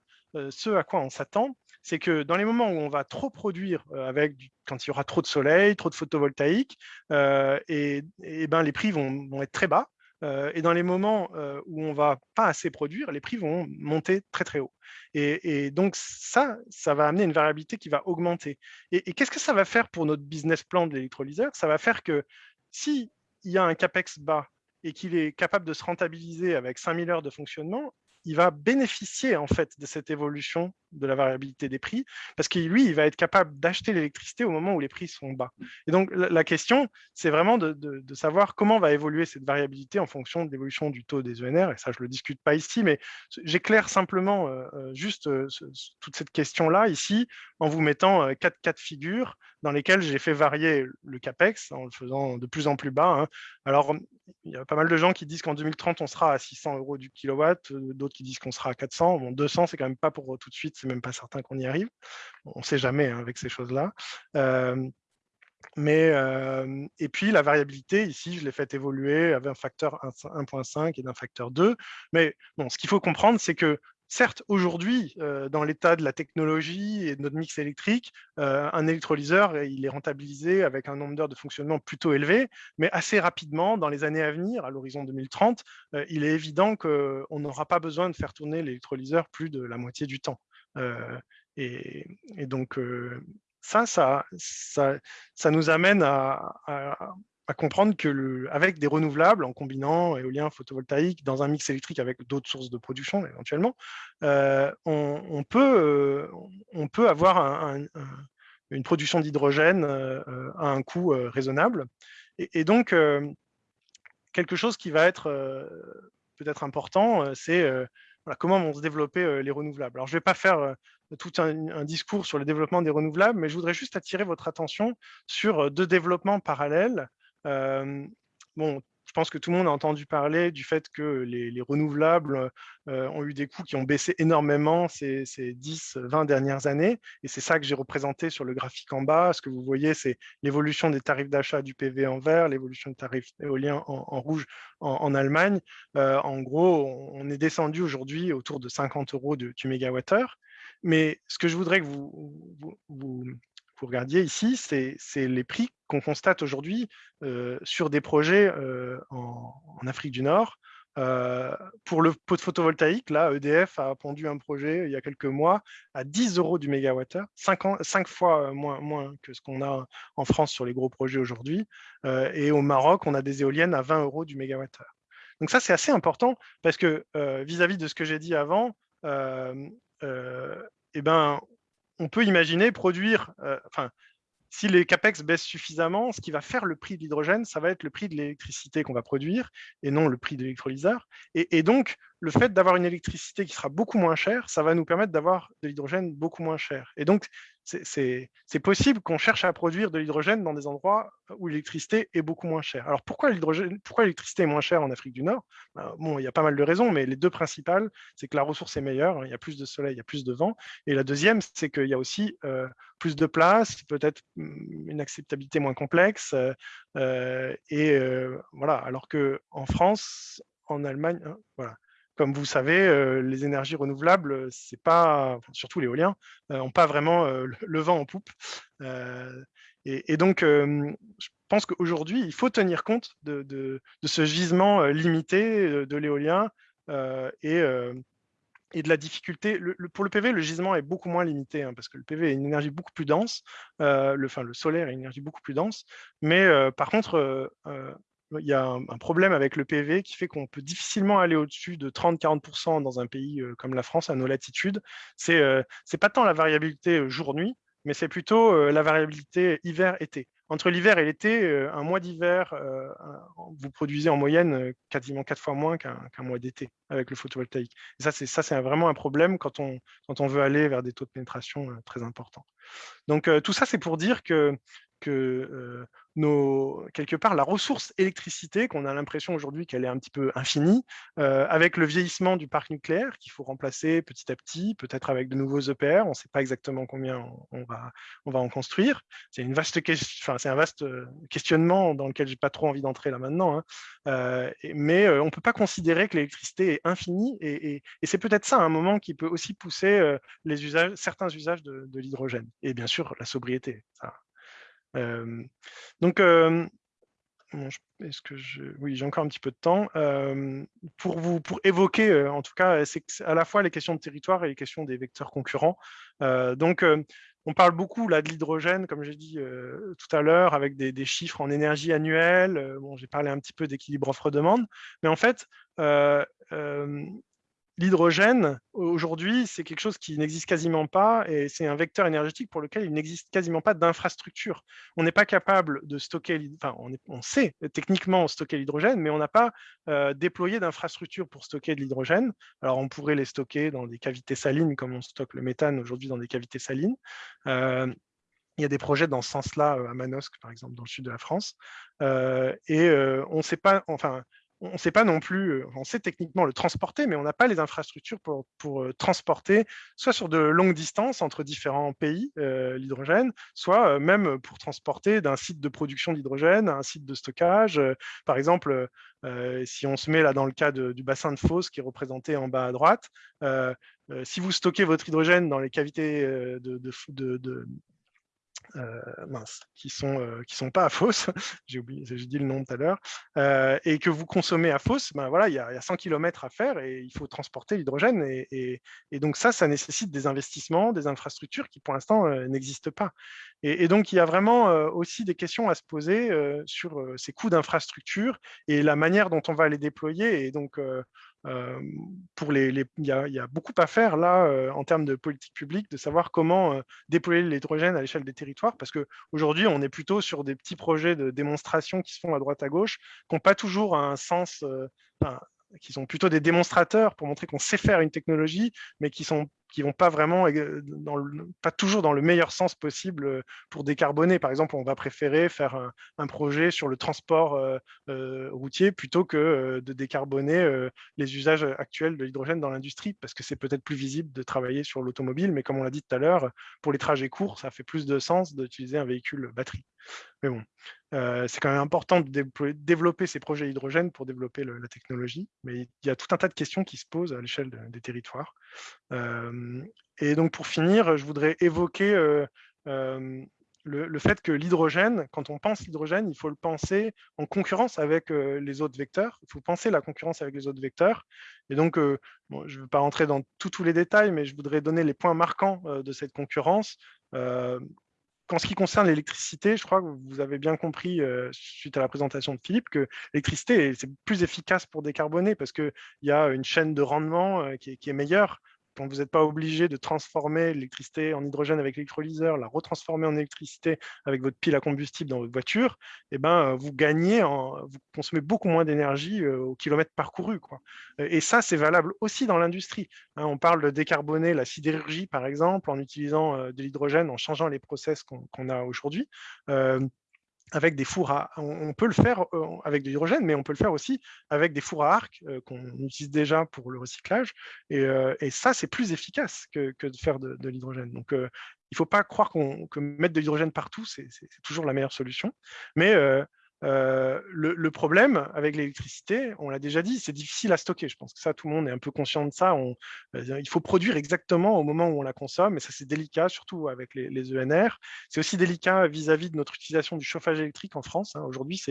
[SPEAKER 2] ce à quoi on s'attend, c'est que dans les moments où on va trop produire euh, avec quand il y aura trop de soleil, trop de photovoltaïque, euh, et, ben les prix vont, être très bas. et dans les moments où on va pas assez produire, les prix vont monter très très haut. Et, donc ça, ça va amener une variabilité qui va augmenter. Et, qu'est-ce que ça va faire pour notre business plan de l'électrolyseur? Ça va faire que s'il y a un CAPEX bas et qu'il est capable de se rentabiliser avec 5000 heures de fonctionnement, il va bénéficier en fait de cette évolution de la variabilité des prix, parce que lui, il va être capable d'acheter l'électricité au moment où les prix sont bas. Et donc, la, question, c'est vraiment de, savoir comment va évoluer cette variabilité en fonction de l'évolution du taux des ENR, et ça, je ne le discute pas ici, mais j'éclaire simplement euh, euh, juste euh, toute cette question-là ici, en vous mettant quatre cas de figure dans lesquels j'ai fait varier le CAPEX, en le faisant de plus en plus bas. Hein. Alors, il y a pas mal de gens qui disent qu'en 2030, on sera à 600 euros du kilowatt, d'autres qui disent qu'on sera à 400. Bon, 200, c'est quand même pas pour tout de suite c'est même pas certain qu'on y arrive. On ne sait jamais hein, avec ces choses-là. Mais, et puis la variabilité, ici, je l'ai fait évoluer avec un facteur 1.5 et d'un facteur 2. Mais bon, ce qu'il faut comprendre, c'est que certes, aujourd'hui, euh, dans l'état de la technologie et de notre mix électrique, un électrolyseur, il est rentabilisé avec un nombre d'heures de fonctionnement plutôt élevé, mais assez rapidement, dans les années à venir, à l'horizon 2030, il est évident qu'on n'aura pas besoin de faire tourner l'électrolyseur plus de la moitié du temps. Euh, et, donc, euh, ça, ça, nous amène à, comprendre que avec des renouvelables, en combinant éolien, photovoltaïque, dans un mix électrique avec d'autres sources de production éventuellement, euh, on, peut, on peut avoir une production d'hydrogène à un coût raisonnable. Et, donc, quelque chose qui va être peut-être important, c'est comment vont se développer euh, les renouvelables. Alors, je ne vais pas faire euh, tout un, discours sur le développement des renouvelables, mais je voudrais juste attirer votre attention sur euh, deux développements parallèles. Bon, je pense que tout le monde a entendu parler du fait que les, renouvelables euh, ont eu des coûts qui ont baissé énormément ces, 10-20 dernières années. Et c'est ça que j'ai représenté sur le graphique en bas. Ce que vous voyez, c'est l'évolution des tarifs d'achat du PV en vert, l'évolution des tarifs éoliens en, rouge en, Allemagne. Euh, en gros, on est descendu aujourd'hui autour de 50 euros du mégawattheure. Mais ce que je voudrais que vous regardiez ici, c'est les prix qu'on constate aujourd'hui euh, sur des projets euh, en, Afrique du Nord. Euh, pour le pot de photovoltaïque, là, EDF a pondu un projet il y a quelques mois à 10 euros du mégawattheure, 5, fois moins, que ce qu'on a en France sur les gros projets aujourd'hui. et au Maroc, on a des éoliennes à 20 euros du mégawattheure. Donc ça, c'est assez important parce que vis-à-vis de ce que j'ai dit avant, eh ben, on peut imaginer produire, euh, enfin, si les capex baissent suffisamment, ce qui va faire le prix de l'hydrogène, ça va être le prix de l'électricité qu'on va produire et non le prix de l'électrolyseur. Et, donc, le fait d'avoir une électricité qui sera beaucoup moins chère, ça va nous permettre d'avoir de l'hydrogène beaucoup moins cher. Et donc, c'est possible qu'on cherche à produire de l'hydrogène dans des endroits où l'électricité est beaucoup moins chère. Alors pourquoi l'électricité est moins chère en Afrique du Nord? Ben, Bon, il y a pas mal de raisons, mais les deux principales, c'est que la ressource est meilleure, il y a plus de soleil, il y a plus de vent. Et la deuxième, c'est qu'il y a aussi euh, plus de place, peut-être mm, une acceptabilité moins complexe. Euh, euh, et voilà, alors qu'en France, en Allemagne, hein, voilà, comme vous savez, euh, les énergies renouvelables, c'est pas, surtout l'éolien, n'ont euh, pas vraiment euh, le vent en poupe. Et, donc, je pense qu'aujourd'hui, il faut tenir compte de, ce gisement limité de l'éolien et, et, de la difficulté. pour le PV, le gisement est beaucoup moins limité, hein, parce que le PV est une énergie beaucoup plus dense, le, enfin, le solaire est une énergie beaucoup plus dense, mais par contre, il y a un, problème avec le PV qui fait qu'on peut difficilement aller au-dessus de 30-40% dans un pays comme la France, à nos latitudes. Ce n'est pas tant la variabilité jour-nuit, mais c'est plutôt la variabilité hiver-été. Entre l'hiver et l'été, un mois d'hiver, vous produisez en moyenne quasiment quatre fois moins qu'un mois d'été avec le photovoltaïque. Et ça, c'est vraiment un problème quand on veut aller vers des taux de pénétration très importants. Donc, tout ça, c'est pour dire que, que quelque part la ressource électricité, qu'on a l'impression aujourd'hui qu'elle est un petit peu infinie, avec le vieillissement du parc nucléaire qu'il faut remplacer petit à petit, peut-être avec de nouveaux EPR, on ne sait pas exactement combien on, va, on va en construire. C'est un vaste questionnement dans lequel j'ai pas trop envie d'entrer là maintenant, hein. mais on ne peut pas considérer que l'électricité est infinie, et, c'est peut-être ça un moment qui peut aussi pousser certains usages de l'hydrogène, et bien sûr la sobriété. Donc, est-ce que je... Oui, j'ai encore un petit peu de temps. pour, vous, pour évoquer, en tout cas, à la fois les questions de territoire et les questions des vecteurs concurrents. donc, on parle beaucoup là, de l'hydrogène, comme j'ai dit tout à l'heure, avec des, chiffres en énergie annuelle. bon, j'ai parlé un petit peu d'équilibre offre-demande. Mais en fait, L'hydrogène, aujourd'hui, c'est quelque chose qui n'existe quasiment pas et c'est un vecteur énergétique pour lequel il n'existe quasiment pas d'infrastructure. On n'est pas capable de stocker, enfin, on, sait techniquement stocker l'hydrogène, mais on n'a pas euh, déployé d'infrastructure pour stocker de l'hydrogène. Alors, on pourrait les stocker dans des cavités salines, comme on stocke le méthane aujourd'hui dans des cavités salines. Euh, il y a des projets dans ce sens-là euh, à Manosque, par exemple, dans le sud de la France. et on ne sait pas, enfin, on ne sait pas non plus, euh, on sait techniquement le transporter, mais on n'a pas les infrastructures pour, euh, transporter, soit sur de longues distances entre différents pays, euh, l'hydrogène, soit même pour transporter d'un site de production d'hydrogène à un site de stockage. par exemple, si on se met là dans le cas du bassin de Fos qui est représenté en bas à droite, si vous stockez votre hydrogène dans les cavités de, mince, qui sont euh, qui sont pas à Fos, j'ai oublié, j'ai dit le nom tout à l'heure, euh, et que vous consommez à Fos, ben voilà, il y, a, 100 km à faire et il faut transporter l'hydrogène, et, donc ça, ça nécessite des investissements, des infrastructures qui pour l'instant n'existent pas. Et, donc il y a vraiment aussi des questions à se poser sur ces coûts d'infrastructure et la manière dont on va les déployer, et donc pour les, il, y a, beaucoup à faire là en termes de politique publique, de savoir comment déployer l'hydrogène à l'échelle des territoires, parce qu'aujourd'hui, on est plutôt sur des petits projets de démonstration qui se font à droite à gauche, qui n'ont pas toujours un sens, qui sont plutôt des démonstrateurs pour montrer qu'on sait faire une technologie, mais qui sont qui vont pas vraiment, dans pas toujours dans le meilleur sens possible euh, pour décarboner. Par exemple, on va préférer faire un, projet sur le transport euh, euh, routier plutôt que de décarboner les usages actuels de l'hydrogène dans l'industrie, parce que c'est peut-être plus visible de travailler sur l'automobile, mais comme on l'a dit tout à l'heure, pour les trajets courts, ça fait plus de sens d'utiliser un véhicule batterie. Mais bon, euh, c'est quand même important de développer ces projets hydrogène pour développer la technologie. Mais il y a tout un tas de questions qui se posent à l'échelle des territoires. Euh, et donc, pour finir, je voudrais évoquer euh, le, fait que l'hydrogène, quand on pense l'hydrogène, il faut le penser en concurrence avec les autres vecteurs. Il faut penser la concurrence avec les autres vecteurs. Et donc, je ne veux pas rentrer dans tous les détails, mais je voudrais donner les points marquants de cette concurrence en ce qui concerne l'électricité, je crois que vous avez bien compris, euh, suite à la présentation de Philippe, que l'électricité, c'est plus efficace pour décarboner parce qu'il y a une chaîne de rendement euh, qui est meilleure vous n'êtes pas obligé de transformer l'électricité en hydrogène avec l'électrolyseur, la retransformer en électricité avec votre pile à combustible dans votre voiture, eh ben, vous gagnez, en, vous consommez beaucoup moins d'énergie euh, au kilomètre parcouru. Quoi. Et ça, c'est valable aussi dans l'industrie. Hein. on parle de décarboner la sidérurgie, par exemple, en utilisant euh, de l'hydrogène, en changeant les process qu'on a aujourd'hui. Avec des fours à... On peut le faire euh, avec de l'hydrogène, mais on peut le faire aussi avec des fours à arc euh, qu'on utilise déjà pour le recyclage. Et, euh, ça, c'est plus efficace que, de faire de, l'hydrogène. Donc, il ne faut pas croire que mettre de l'hydrogène partout, c'est toujours la meilleure solution. Mais euh, le, problème avec l'électricité, on l'a déjà dit, c'est difficile à stocker. Je pense que ça, tout le monde est un peu conscient de ça. Euh, il faut produire exactement au moment où on la consomme, et ça, c'est délicat, surtout avec les, ENR. C'est aussi délicat vis-à-vis de notre utilisation du chauffage électrique en France. Hein. Aujourd'hui,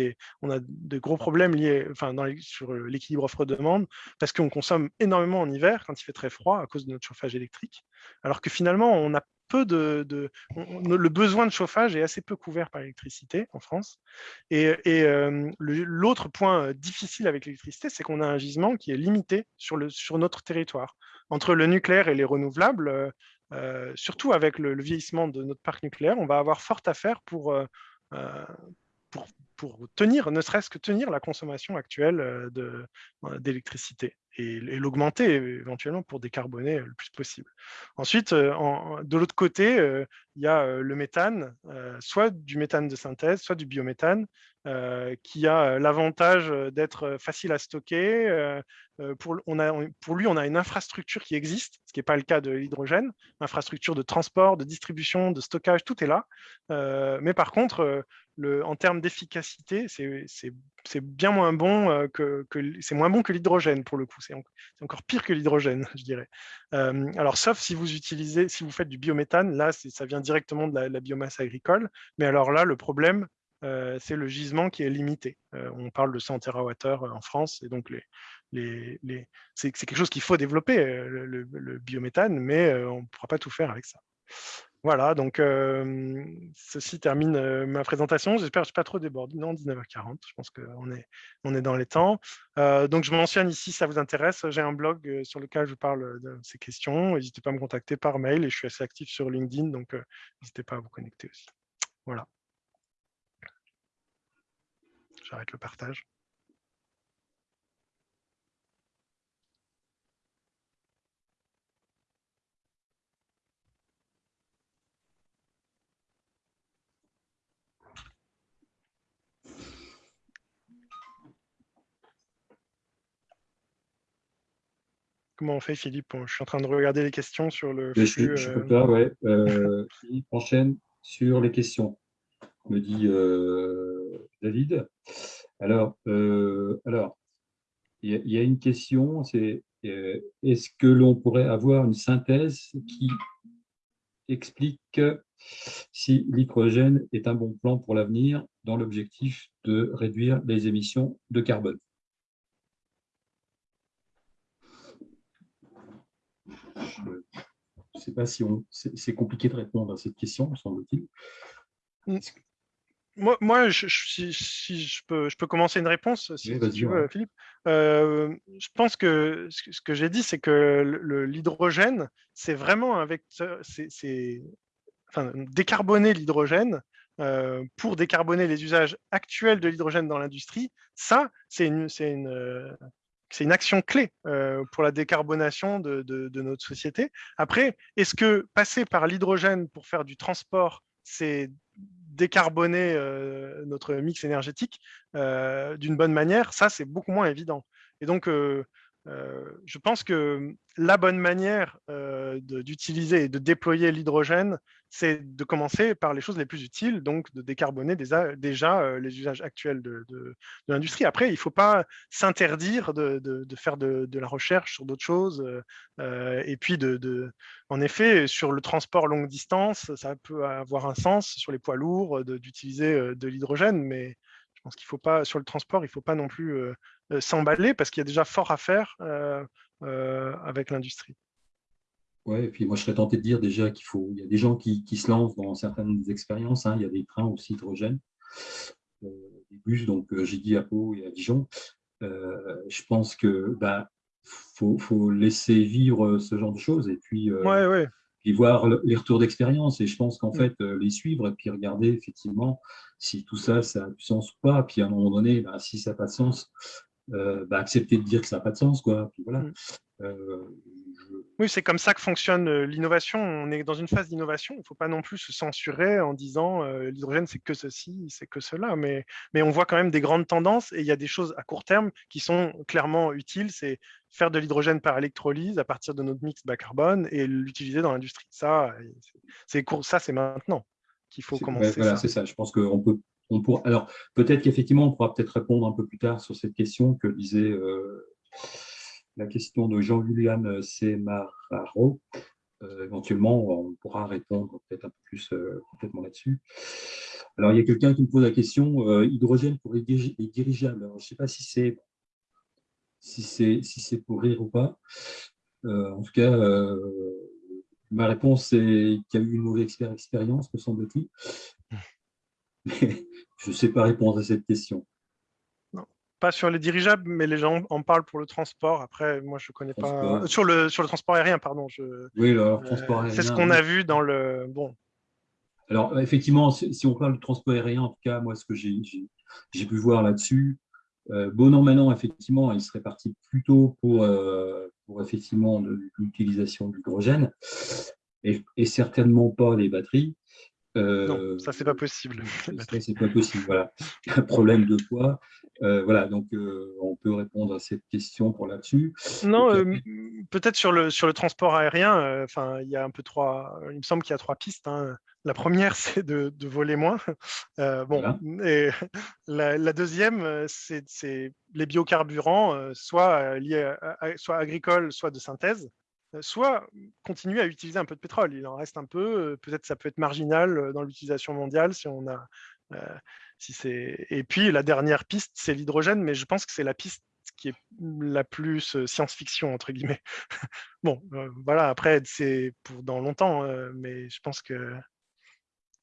[SPEAKER 2] on a de gros problèmes liés enfin, sur l'équilibre offre-demande, parce qu'on consomme énormément en hiver, quand il fait très froid, à cause de notre chauffage électrique, alors que finalement, on a peu de, le besoin de chauffage est assez peu couvert par l'électricité en France. Et, euh, l'autre point euh, difficile avec l'électricité, c'est qu'on a un gisement qui est limité sur, notre territoire. Entre le nucléaire et les renouvelables, euh, surtout avec le, vieillissement de notre parc nucléaire, on va avoir fort à faire pour tenir, ne serait-ce que tenir la consommation actuelle d'électricité et, l'augmenter éventuellement pour décarboner le plus possible. Ensuite, euh, de l'autre côté, euh, il y a euh, le méthane, soit du méthane de synthèse, soit du biométhane, qui a l'avantage d'être facile à stocker. Pour, lui, on a une infrastructure qui existe, ce qui n'est pas le cas de l'hydrogène, infrastructure de transport, de distribution, de stockage, tout est là. mais par contre, en termes d'efficacité, c'est bien moins bon que, moins bon que l'hydrogène pour le coup c'est encore pire que l'hydrogène, je dirais. Euh, alors, sauf si vous utilisez, si vous faites du biométhane, là, ça vient directement de la, biomasse agricole. Mais alors là, le problème, c'est le gisement qui est limité. on parle de 100 TWh en France, et donc c'est quelque chose qu'il faut développer, le, biométhane, mais on ne pourra pas tout faire avec ça. Voilà, donc ceci termine ma présentation. J'espère que je ne suis pas trop débordé. Non, 19h40, je pense qu'on est, on est dans les temps. donc je mentionne ici, si ça vous intéresse, j'ai un blog sur lequel je parle de ces questions. N'hésitez pas à me contacter par mail et je suis assez actif sur LinkedIn, donc n'hésitez pas à vous connecter aussi. Voilà. J'arrête le partage. Comment on fait, Philippe? Je suis en train de regarder les questions sur le
[SPEAKER 1] flux. Je, peux pas, ouais. Euh, Philippe enchaîne sur les questions, me dit euh, David. Alors, euh, alors, il y, a une question, c'est est-ce que l'on pourrait avoir une synthèse qui explique si l'hydrogène est un bon plan pour l'avenir dans l'objectif de réduire les émissions de carbone? Je ne sais pas si c'est compliqué de répondre à cette question, semble-t-il.
[SPEAKER 2] Mm. Moi, moi je, si, je, peux, je peux commencer une réponse, si, tu veux, Philippe. Euh, je pense que ce que j'ai dit, c'est que l'hydrogène, c'est vraiment un vecteur, c'est enfin, décarboner l'hydrogène euh, pour décarboner les usages actuels de l'hydrogène dans l'industrie, ça, c'est une, une, une action clé euh, pour la décarbonation de, notre société. Après, est-ce que passer par l'hydrogène pour faire du transport, c'est décarboner euh, notre mix énergétique euh, d'une bonne manière Ça, c'est beaucoup moins évident. Et donc, je pense que la bonne manière d'utiliser et de déployer l'hydrogène, c'est de commencer par les choses les plus utiles, donc de décarboner déjà, les usages actuels de, l'industrie. Après, il ne faut pas s'interdire de, faire de, la recherche sur d'autres choses. et puis, en effet, sur le transport longue distance, ça peut avoir un sens sur les poids lourds d'utiliser de l'hydrogène, mais je pense qu'il faut pas, sur le transport, il ne faut pas non plus s'emballer parce qu'il y a déjà fort à faire avec l'industrie.
[SPEAKER 1] Oui, et puis moi je serais tenté de dire déjà qu'il faut, il y a des gens qui, se lancent dans certaines expériences, hein. il y a des trains aussi hydrogène, euh, des bus, donc euh, j'ai dit à Pau et à Dijon. Euh, je pense que bah, faut, laisser vivre ce genre de choses et puis, voir les retours d'expérience. Et je pense qu'en mm. fait, les suivre et puis regarder effectivement si tout ça, ça a du sens ou pas. Puis à un moment donné, bah, si ça n'a pas de sens, bah, accepter de dire que ça n'a pas de sens. Quoi. Puis voilà. Mm.
[SPEAKER 2] Oui, c'est comme ça que fonctionne euh, l'innovation. On est dans une phase d'innovation. Il ne faut pas non plus se censurer en disant euh, l'hydrogène, c'est que ceci, c'est que cela. Mais, mais on voit quand même des grandes tendances et il y a des choses à court terme qui sont clairement utiles. C'est faire de l'hydrogène par électrolyse à partir de notre mix bas carbone et l'utiliser dans l'industrie. Ça, c'est ça, c'est maintenant qu'il faut commencer.
[SPEAKER 1] voilà, c'est ça. Je pense qu'on peut. On pourra, alors, peut-être qu'effectivement, on pourra peut-être répondre un peu plus tard sur cette question que disait. Euh, la question de Jean-Julian Semararo. Euh, éventuellement, on pourra répondre peut-être un peu plus euh, complètement là-dessus. Alors, il y a quelqu'un qui me pose la question euh, hydrogène pour les, dirigeables. Je ne sais pas si c'est si c'est si pour rire ou pas. en tout cas, ma réponse est qu'il y a eu une mauvaise expérience, me semble-t-il. Mais je ne sais pas répondre à cette question
[SPEAKER 2] pas sur les dirigeables, mais les gens en parlent pour le transport. Après, moi, je ne connais pas. Sur le, sur le transport aérien, pardon. Je...
[SPEAKER 1] Oui, le euh, transport aérien.
[SPEAKER 2] C'est ce qu'on a vu dans le. Bon.
[SPEAKER 1] Alors, effectivement, si on parle de transport aérien, en tout cas, moi, ce que j'ai pu voir là-dessus, euh, bon an, maintenant, effectivement, il serait parti plutôt pour, euh, pour effectivement l'utilisation de l'hydrogène et, et, certainement pas les batteries.
[SPEAKER 2] Non, ça, c'est pas possible.
[SPEAKER 1] Ça, c'est pas possible, voilà. Un problème de poids. Euh, voilà, donc euh, on peut répondre à cette question pour là-dessus.
[SPEAKER 2] Non, euh, peut-être sur le, sur le transport aérien, enfin, il y a un peu trois, il me semble qu'il y a trois pistes. Hein. La première, c'est de, voler moins. bon, et la, deuxième, c'est les biocarburants, soit liés soit agricoles, soit de synthèse soit continuer à utiliser un peu de pétrole. Il en reste un peu, peut-être ça peut être marginal dans l'utilisation mondiale si on a si et puis la dernière piste, c'est l'hydrogène, mais je pense que c'est la piste qui est la plus science-fiction, entre guillemets. bon, voilà, après, c'est pour dans longtemps, mais je pense que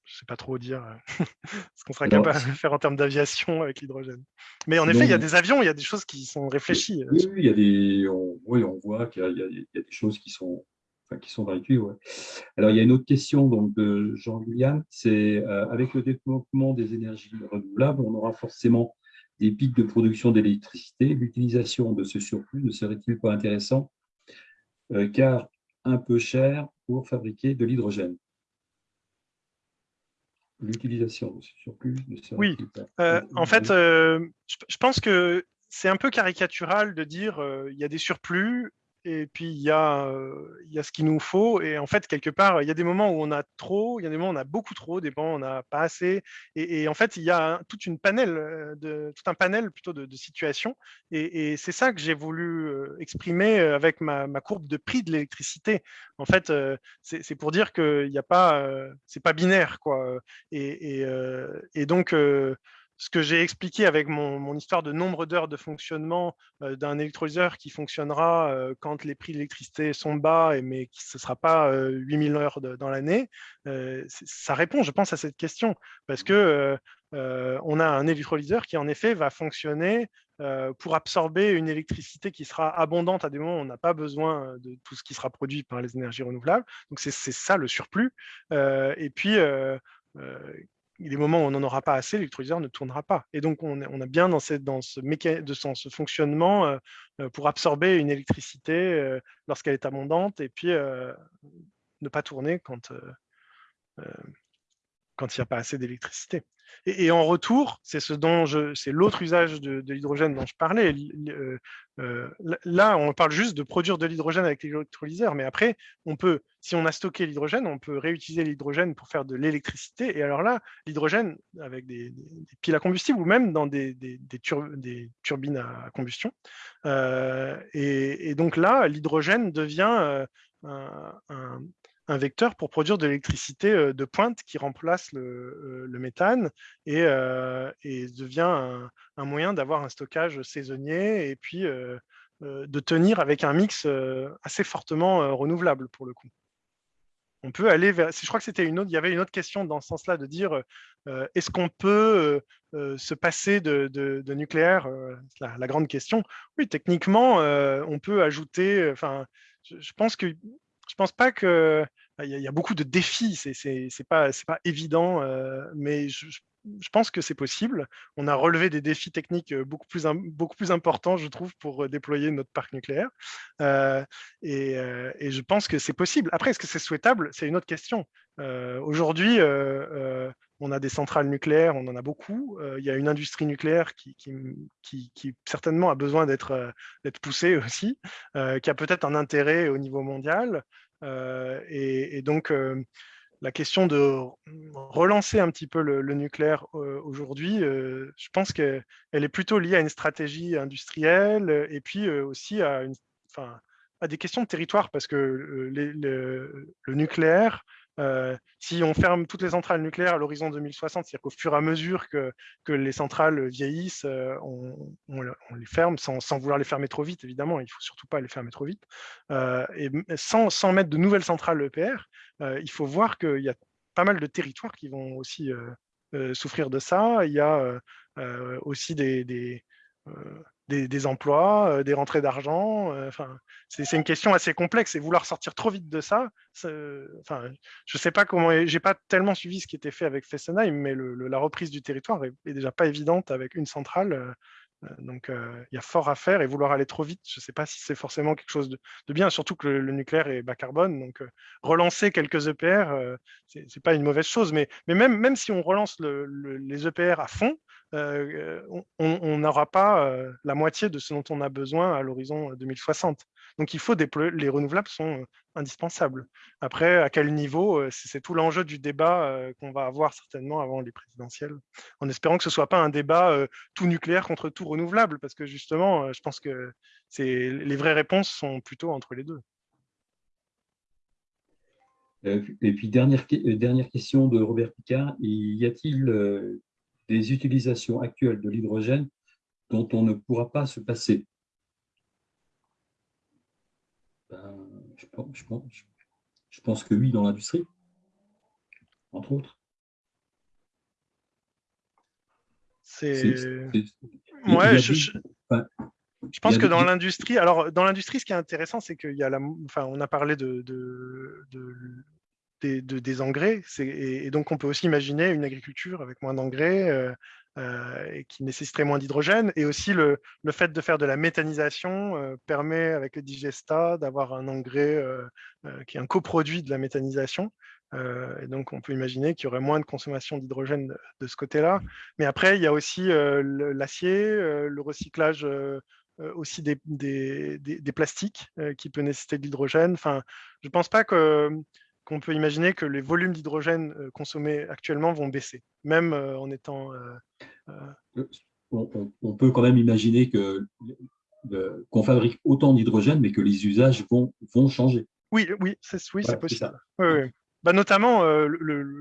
[SPEAKER 2] je ne sais pas trop dire ce qu'on sera capable de faire en termes d'aviation avec l'hydrogène. Mais en effet, il y a des avions, il y a des choses qui sont réfléchies.
[SPEAKER 1] Oui, il y a des, on, oui, on voit qu'il y, a des choses qui sont, enfin, qui sont véhiculées. Alors, il y a une autre question donc, de Jean-William, c'est avec le développement des énergies renouvelables, on aura forcément des pics de production d'électricité, l'utilisation de ce surplus ne serait-il pas intéressant euh, car un peu cher pour fabriquer de l'hydrogène? L'utilisation de ce surplus ne
[SPEAKER 2] oui. euh, En fait, euh, je pense que c'est un peu caricatural de dire il y a des surplus et puis il y, a, il ce qu'il nous faut. Et en fait, quelque part, il y a des moments où on a trop, il y a des moments où on a beaucoup trop, des moments où on n'a pas assez. Et, en fait, il y a toute une panel tout un panel plutôt de, situations. Et, c'est ça que j'ai voulu exprimer avec ma, courbe de prix de l'électricité. En fait, c'est pour dire qu'il n'y a pas, c'est pas binaire, quoi. Et donc, ce que j'ai expliqué avec mon, histoire de nombre d'heures de fonctionnement euh, d'un électrolyseur qui fonctionnera euh, quand les prix de l'électricité sont bas, mais qui, ce ne sera pas 8000 euh, heures dans l'année, ça répond, je pense, à cette question. Parce que on a un électrolyseur qui, en effet, va fonctionner pour absorber une électricité qui sera abondante à des moments où on n'a pas besoin de tout ce qui sera produit par les énergies renouvelables. Donc, c'est ça le surplus. et puis, des moments où on n'en aura pas assez, l'électrolyseur ne tournera pas. Et donc, on, a bien dans, ce, fonctionnement euh, euh, pour absorber une électricité euh, lorsqu'elle est abondante et puis ne pas tourner quand, il n'y a pas assez d'électricité. Et, en retour, c'est l'autre usage de, l'hydrogène dont je parlais. Euh, euh, là, on parle juste de produire de l'hydrogène avec l'électrolyseur, mais après, on peut, si on a stocké l'hydrogène, on peut réutiliser l'hydrogène pour faire de l'électricité. Et alors là, l'hydrogène avec des, piles à combustible ou même dans des, turbines à combustion. Euh, et, donc là, l'hydrogène devient un un vecteur pour produire de l'électricité euh, de pointe qui remplace le, euh, méthane et, euh, devient un, moyen d'avoir un stockage saisonnier et puis de tenir avec un mix assez fortement renouvelable pour le coup. On peut aller vers. Je crois que c'était une autre. Il y avait une autre question dans ce sens-là de dire est-ce qu'on peut se passer de, nucléaire la, grande question. Oui, techniquement, on peut ajouter. Enfin, je pense que je pense pas que il y, a beaucoup de défis. C'est c'est pas évident, euh, mais je, pense que c'est possible. On a relevé des défis techniques euh, beaucoup plus importants, je trouve, pour euh, déployer notre parc nucléaire. et, je pense que c'est possible. Après, est-ce que c'est souhaitable? C'est une autre question. Aujourd'hui, on a des centrales nucléaires, on en a beaucoup. il y a une industrie nucléaire qui, certainement a besoin d'être poussée aussi, qui a peut-être un intérêt au niveau mondial. Et, donc, la question de relancer un petit peu le, nucléaire aujourd'hui, je pense qu'elle est plutôt liée à une stratégie industrielle et puis aussi à des questions de territoire, parce que le nucléaire, euh, si on ferme toutes les centrales nucléaires à l'horizon 2060, c'est-à-dire qu'au fur et à mesure que, les centrales vieillissent, euh, on, les ferme sans, vouloir les fermer trop vite, évidemment, il ne faut surtout pas les fermer trop vite. Euh, et sans, mettre de nouvelles centrales EPR, il faut voir qu'il y a pas mal de territoires qui vont aussi souffrir de ça. Il y a aussi des des rentrées d'argent. Euh, enfin, c'est une question assez complexe et vouloir sortir trop vite de ça. Enfin, je sais pas comment. J'ai pas tellement suivi ce qui était fait avec Fessenheim, mais la reprise du territoire est, déjà pas évidente avec une centrale. Euh, donc, il y a fort à faire et vouloir aller trop vite, je ne sais pas si c'est forcément quelque chose de, bien, surtout que le, nucléaire est bas carbone. Donc, relancer quelques EPR, ce n'est pas une mauvaise chose. Mais, même si on relance les EPR à fond, euh, on n'aura pas euh, la moitié de ce dont on a besoin à l'horizon 2060. Euh, Donc il faut les renouvelables sont indispensables. Après, à quel niveau, c'est tout l'enjeu du débat qu'on va avoir certainement avant les présidentielles, en espérant que ce ne soit pas un débat tout nucléaire contre tout renouvelable, parce que justement, je pense que les vraies réponses sont plutôt entre les deux.
[SPEAKER 1] Et puis, dernière, dernière question de Robert Picard, y a-t-il des utilisations actuelles de l'hydrogène dont on ne pourra pas se passer ben, je, pense, je, pense, que oui, dans l'industrie, entre autres.
[SPEAKER 2] C'est... Ouais, je, je pense que dans l'industrie, alors dans l'industrie, ce qui est intéressant, c'est qu'il y a la, enfin, on a parlé de, de, de, des engrais, et, et, donc on peut aussi imaginer une agriculture avec moins d'engrais euh, euh, et qui nécessiterait moins d'hydrogène, et aussi le, le, fait de faire de la méthanisation euh, permet avec le digesta d'avoir un engrais qui est un coproduit de la méthanisation. et donc, on peut imaginer qu'il y aurait moins de consommation d'hydrogène de, ce côté-là. Mais après, il y a aussi l'acier, le recyclage aussi des, des, des, plastiques euh, qui peuvent nécessiter de l'hydrogène. Enfin, je ne pense pas qu'on peut imaginer que les volumes d'hydrogène euh, consommés actuellement vont baisser, même en étant...
[SPEAKER 1] On, peut quand même imaginer que qu'on fabrique autant d'hydrogène, mais que les usages vont, vont changer.
[SPEAKER 2] Oui, oui, c'est oui, possible. Bah, notamment,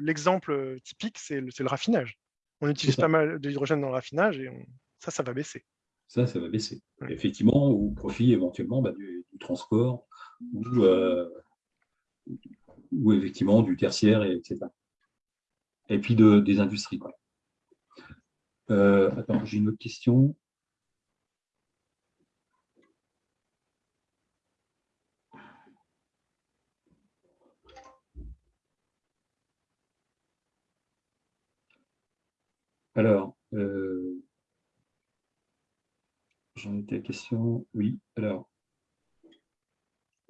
[SPEAKER 2] l'exemple typique, c'est le, le, raffinage. On utilise pas mal d'hydrogène dans le raffinage et ça, ça va baisser
[SPEAKER 1] ça, ça va baisser. Effectivement, au profit éventuellement bah, du, transport ou, euh, ou, effectivement du tertiaire, et, etc. Et puis de, des industries. Euh, attends, j'ai une autre question. Alors, euh, J'en étais à question. Oui, alors.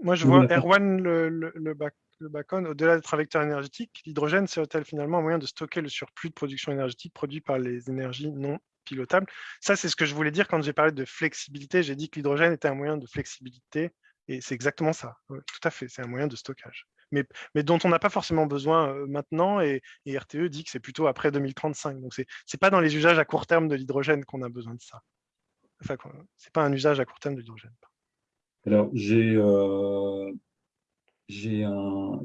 [SPEAKER 2] Moi, je vois Erwan le, le, le, bac, au-delà d'être un vecteur énergétique, l'hydrogène serait-elle finalement un moyen de stocker le surplus de production énergétique produit par les énergies non pilotables? Ça, c'est ce que je voulais dire quand j'ai parlé de flexibilité. J'ai dit que l'hydrogène était un moyen de flexibilité, et c'est exactement ça. tout à fait, c'est un moyen de stockage. Mais, dont on n'a pas forcément besoin euh, maintenant, et, et, RTE dit que c'est plutôt après 2035. Donc, ce n'est pas dans les usages à court terme de l'hydrogène qu'on a besoin de ça. Enfin, ce n'est pas un usage à court terme de l'hydrogène.
[SPEAKER 1] Alors, j'ai euh,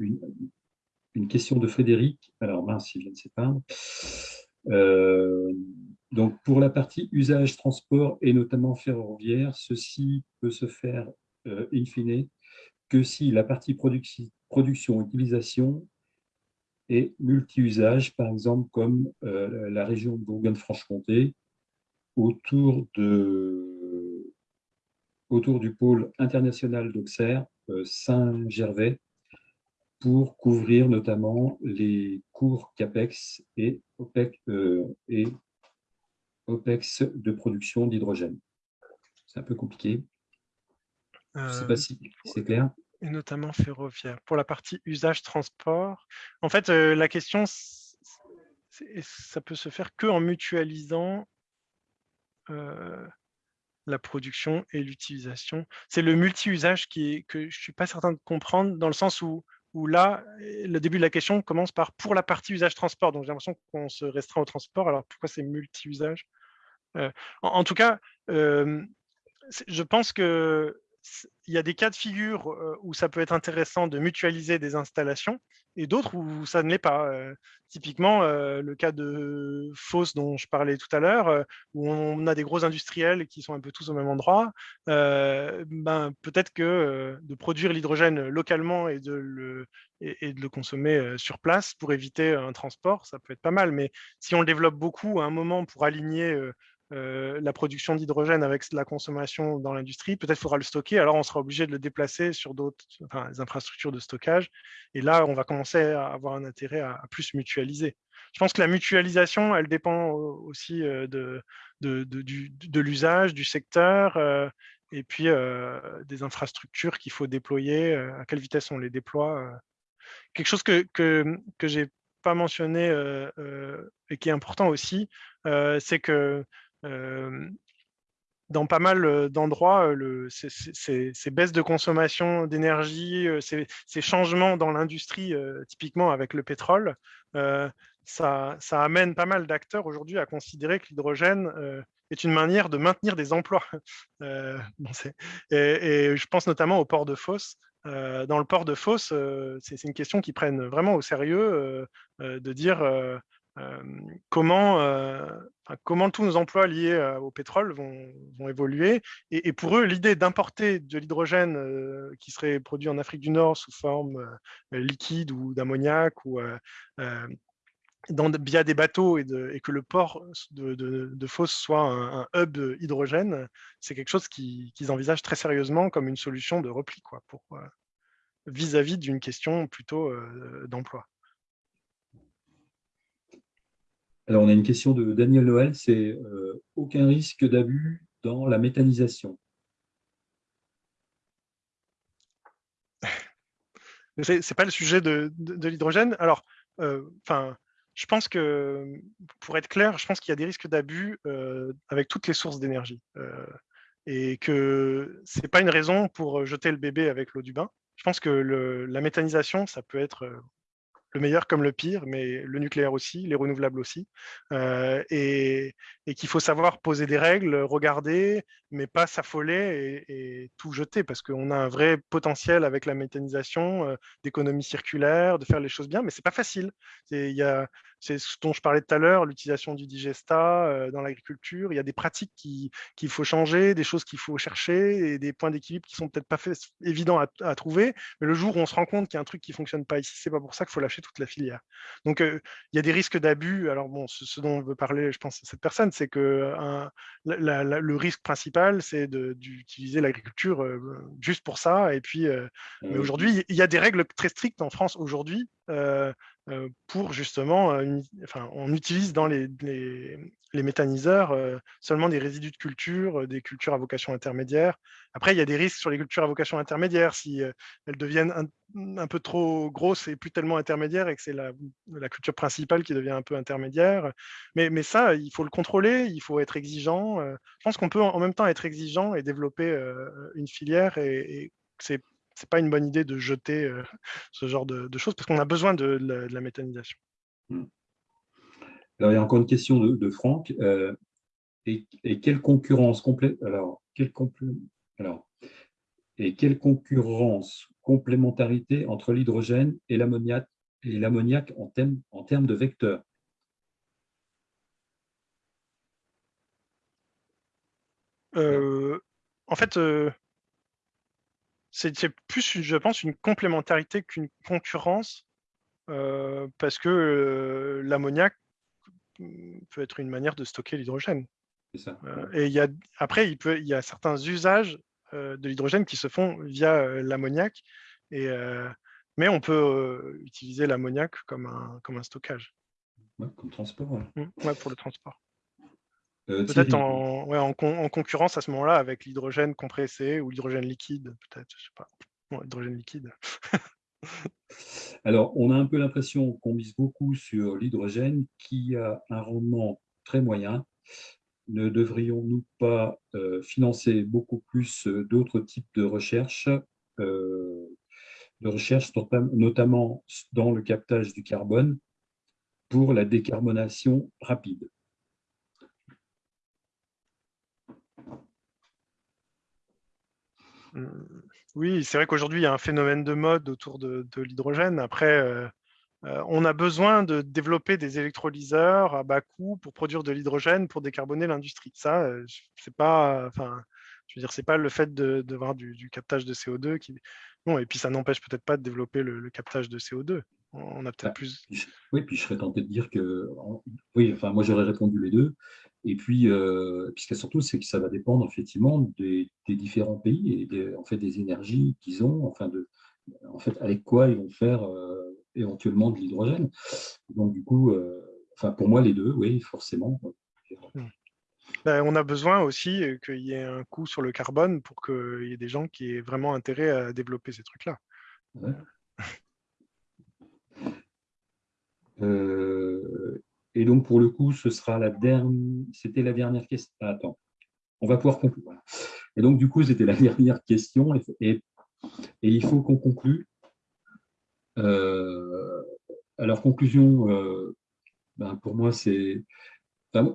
[SPEAKER 1] une, une, question de Frédéric. Alors, mince, il vient de s'éteindre. Euh, donc, pour la partie usage transport et notamment ferroviaire, ceci peut se faire euh, in fine que si la partie production-utilisation est multi-usage, par exemple comme euh, la région de Bourgogne-Franche-Comté, autour, de, autour du pôle international d'Auxerre, euh, Saint-Gervais, pour couvrir notamment les cours CAPEX et OPEX, euh, et OPEX de production d'hydrogène. C'est un peu compliqué. Je ne sais pas euh, si c'est clair.
[SPEAKER 2] Et notamment ferroviaire. Pour la partie usage transport, en fait, la question, ça peut se faire que en mutualisant euh, la production et l'utilisation. C'est le multi-usage que je ne suis pas certain de comprendre, dans le sens où, où là, le début de la question commence par pour la partie usage transport. Donc j'ai l'impression qu'on se restreint au transport. Alors pourquoi c'est multi-usage? Euh, en, tout cas, euh, je pense que il y a des cas de figure où ça peut être intéressant de mutualiser des installations et d'autres où ça ne l'est pas. typiquement, le cas de Foss dont je parlais tout à l'heure, où on a des gros industriels qui sont un peu tous au même endroit, ben, peut-être que de produire l'hydrogène localement et de, le, et, de le consommer sur place pour éviter un transport, ça peut être pas mal. Mais si on le développe beaucoup à un moment pour aligner euh, la production d'hydrogène avec la consommation dans l'industrie, peut-être faudra le stocker, alors on sera obligé de le déplacer sur d'autres infrastructures de stockage. Et là, on va commencer à avoir un intérêt à, plus mutualiser. Je pense que la mutualisation, elle dépend aussi euh, de, l'usage, du secteur, euh, et puis des infrastructures qu'il faut déployer, à quelle vitesse on les déploie. Quelque chose que, que, que j'ai pas mentionné et qui est important aussi, c'est que dans pas mal d'endroits, ces, baisses de consommation d'énergie, ces, changements dans l'industrie, typiquement avec le pétrole, ça, amène pas mal d'acteurs aujourd'hui à considérer que l'hydrogène est une manière de maintenir des emplois. et, je pense notamment au port de Fos. dans le port de Fos, c'est une question qui prennent vraiment au sérieux de dire comment, comment tous nos emplois liés au pétrole vont, évoluer. Et, pour eux, l'idée d'importer de l'hydrogène qui serait produit en Afrique du Nord sous forme liquide ou d'ammoniac ou via des bateaux et, que le port de, de, soit un, hub hydrogène, c'est quelque chose qu'ils envisagent très sérieusement comme une solution de repli quoi, vis-à-vis d'une question plutôt d'emploi.
[SPEAKER 1] Alors, on a une question de Daniel Noël, c'est euh, aucun risque d'abus dans la méthanisation
[SPEAKER 2] Ce n'est pas le sujet de, l'hydrogène. Alors, euh, je pense que, pour être clair, je pense qu'il y a des risques d'abus euh, avec toutes les sources d'énergie. et que ce n'est pas une raison pour jeter le bébé avec l'eau du bain. Je pense que la méthanisation, ça peut être le meilleur comme le pire, mais le nucléaire aussi, les renouvelables aussi, euh, et, qu'il faut savoir poser des règles, regarder, mais pas s'affoler et, tout jeter, parce qu'on a un vrai potentiel avec la méthanisation, euh, d'économie circulaire, de faire les choses bien, mais c'est pas facile. C'est ce dont je parlais tout à l'heure, l'utilisation du digesta euh, dans l'agriculture. Il y a des pratiques qu'il faut changer, des choses qu'il faut chercher et des points d'équilibre qui sont peut-être pas évidents à, trouver. Mais le jour où on se rend compte qu'il y a un truc qui fonctionne pas ici, c'est pas pour ça qu'il faut lâcher toute la filière. Donc, euh, il y a des risques d'abus. Alors, bon, ce, dont on veut parler, je pense, cette personne, c'est que le risque principal, c'est d'utiliser l'agriculture euh, juste pour ça. Et puis, mais aujourd'hui, il y a des règles très strictes en France aujourd'hui pour justement, euh, enfin, on utilise dans les, les, méthaniseurs euh, seulement des résidus de culture, des cultures à vocation intermédiaire. Après, il y a des risques sur les cultures à vocation intermédiaire si elles deviennent un, peu trop grosses et plus tellement intermédiaires et que c'est la, culture principale qui devient un peu intermédiaire. Mais, mais, ça, il faut le contrôler, il faut être exigeant. je pense qu'on peut en même temps être exigeant et développer une filière et, et c'est c'est pas une bonne idée de jeter euh, ce genre de, choses parce qu'on a besoin de, la, méthanisation. Hmm.
[SPEAKER 1] Alors, il y a encore une question de, Franck. Euh, et, quelle concurrence complète alors, quelle alors, et quelle concurrence, complémentarité entre l'hydrogène et l'ammoniac et l'ammoniac en, en termes de vecteurs?
[SPEAKER 2] Euh, En fait, c'est plus, je pense, une complémentarité qu'une concurrence, euh, parce que euh, l'ammoniac peut être une manière de stocker l'hydrogène. Euh, et il y a, après, il, peut, il y a certains usages de l'hydrogène qui se font via l'ammoniac, et, mais on peut utiliser l'ammoniac comme un, comme un stockage.
[SPEAKER 1] comme transport.
[SPEAKER 2] Mmh, pour le transport. Euh, peut-être en, concurrence à ce moment-là avec l'hydrogène compressé ou l'hydrogène liquide, peut-être, je sais pas. hydrogène liquide.
[SPEAKER 1] Alors, on a un peu l'impression qu'on mise beaucoup sur l'hydrogène qui a un rendement très moyen. Ne devrions-nous pas euh, financer beaucoup plus euh, d'autres types de recherches, de recherche, notamment dans le captage du carbone pour la décarbonation rapide?
[SPEAKER 2] Oui, c'est vrai qu'aujourd'hui, il y a un phénomène de mode autour de, l'hydrogène. Après, euh, euh, on a besoin de développer des électrolyseurs à bas coût pour produire de l'hydrogène pour décarboner l'industrie. Ça, euh, c'est pas, enfin, je veux dire, c'est pas le fait de, voir du, captage de CO2 qui. Non, et puis ça n'empêche peut-être pas de développer le, captage de CO2. On a peut-être bah, plus.
[SPEAKER 1] Oui, puis je serais tenté de dire que, oui, enfin, moi j'aurais répondu les deux. Et puis, euh, puisque surtout, c'est que ça va dépendre effectivement des, différents pays et des, en fait, des énergies qu'ils ont, enfin, de, en fait, avec quoi ils vont faire euh, éventuellement de l'hydrogène. Donc, du coup, euh, enfin, pour moi, les deux, oui, forcément.
[SPEAKER 2] Ben, on a besoin aussi qu'il y ait un coût sur le carbone pour qu'il y ait des gens qui aient vraiment intérêt à développer ces trucs-là.
[SPEAKER 1] Et donc, pour le coup, ce sera la dernière. C'était la dernière question. Ah, attends, on va pouvoir conclure. Et donc, du coup, c'était la dernière question. Et, il faut qu'on conclue. Euh, alors, conclusion, euh, ben, pour moi, c'est.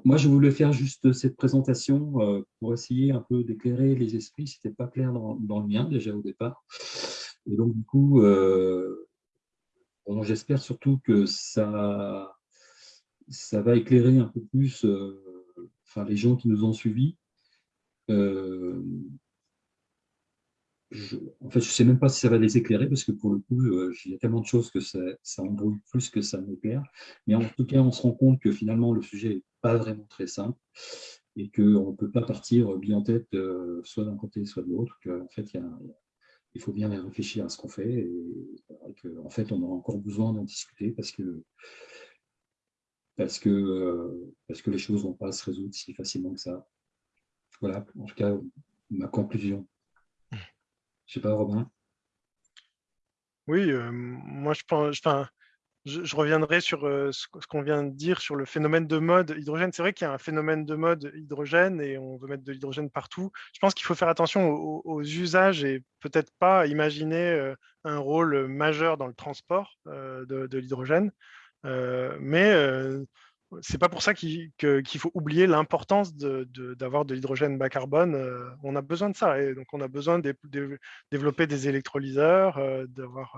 [SPEAKER 1] moi, je voulais faire juste cette présentation euh, pour essayer un peu d'éclairer les esprits. Ce n'était pas clair dans, le mien déjà au départ. Et donc, du coup, j'espère surtout que ça ça va éclairer un peu plus enfin, les gens qui nous ont suivis. Je, en fait, je ne sais même pas si ça va les éclairer parce que pour le coup, il y a tellement de choses que ça, embrouille plus que ça n'éclaire. Mais en tout cas, on se rend compte que finalement, le sujet n'est pas vraiment très simple et qu'on ne peut pas partir bien en tête soit d'un côté, soit de l'autre. En fait, il faut bien réfléchir à ce qu'on fait et, en fait, on aura encore besoin d'en discuter parce que, parce, que, euh, parce que les choses ne vont pas se résoudre si facilement que ça. Voilà, en tout cas, ma conclusion. Je ne sais pas, Robin
[SPEAKER 2] Oui, euh, moi, je pense, enfin, je, reviendrai sur ce, qu'on vient de dire sur le phénomène de mode hydrogène. C'est vrai qu'il y a un phénomène de mode hydrogène et on veut mettre de l'hydrogène partout. Je pense qu'il faut faire attention aux, usages et peut-être pas imaginer un rôle majeur dans le transport de, l'hydrogène. Mais c'est pas pour ça qu'il faut oublier l'importance d'avoir de, l'hydrogène bas carbone. on a besoin de ça. Et donc, on a besoin de, de développer des électrolyseurs, d'avoir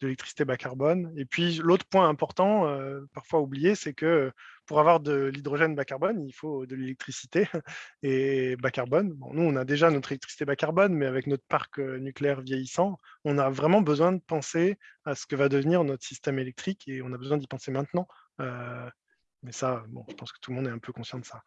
[SPEAKER 2] l'électricité bas carbone. Et puis l'autre point important, euh, parfois oublié, c'est que pour avoir de l'hydrogène bas carbone, il faut de l'électricité et bas carbone. Bon, nous, on a déjà notre électricité bas carbone, mais avec notre parc euh, nucléaire vieillissant, on a vraiment besoin de penser à ce que va devenir notre système électrique et on a besoin d'y penser maintenant. Euh, mais ça, bon, je pense que tout le monde est un peu conscient de ça.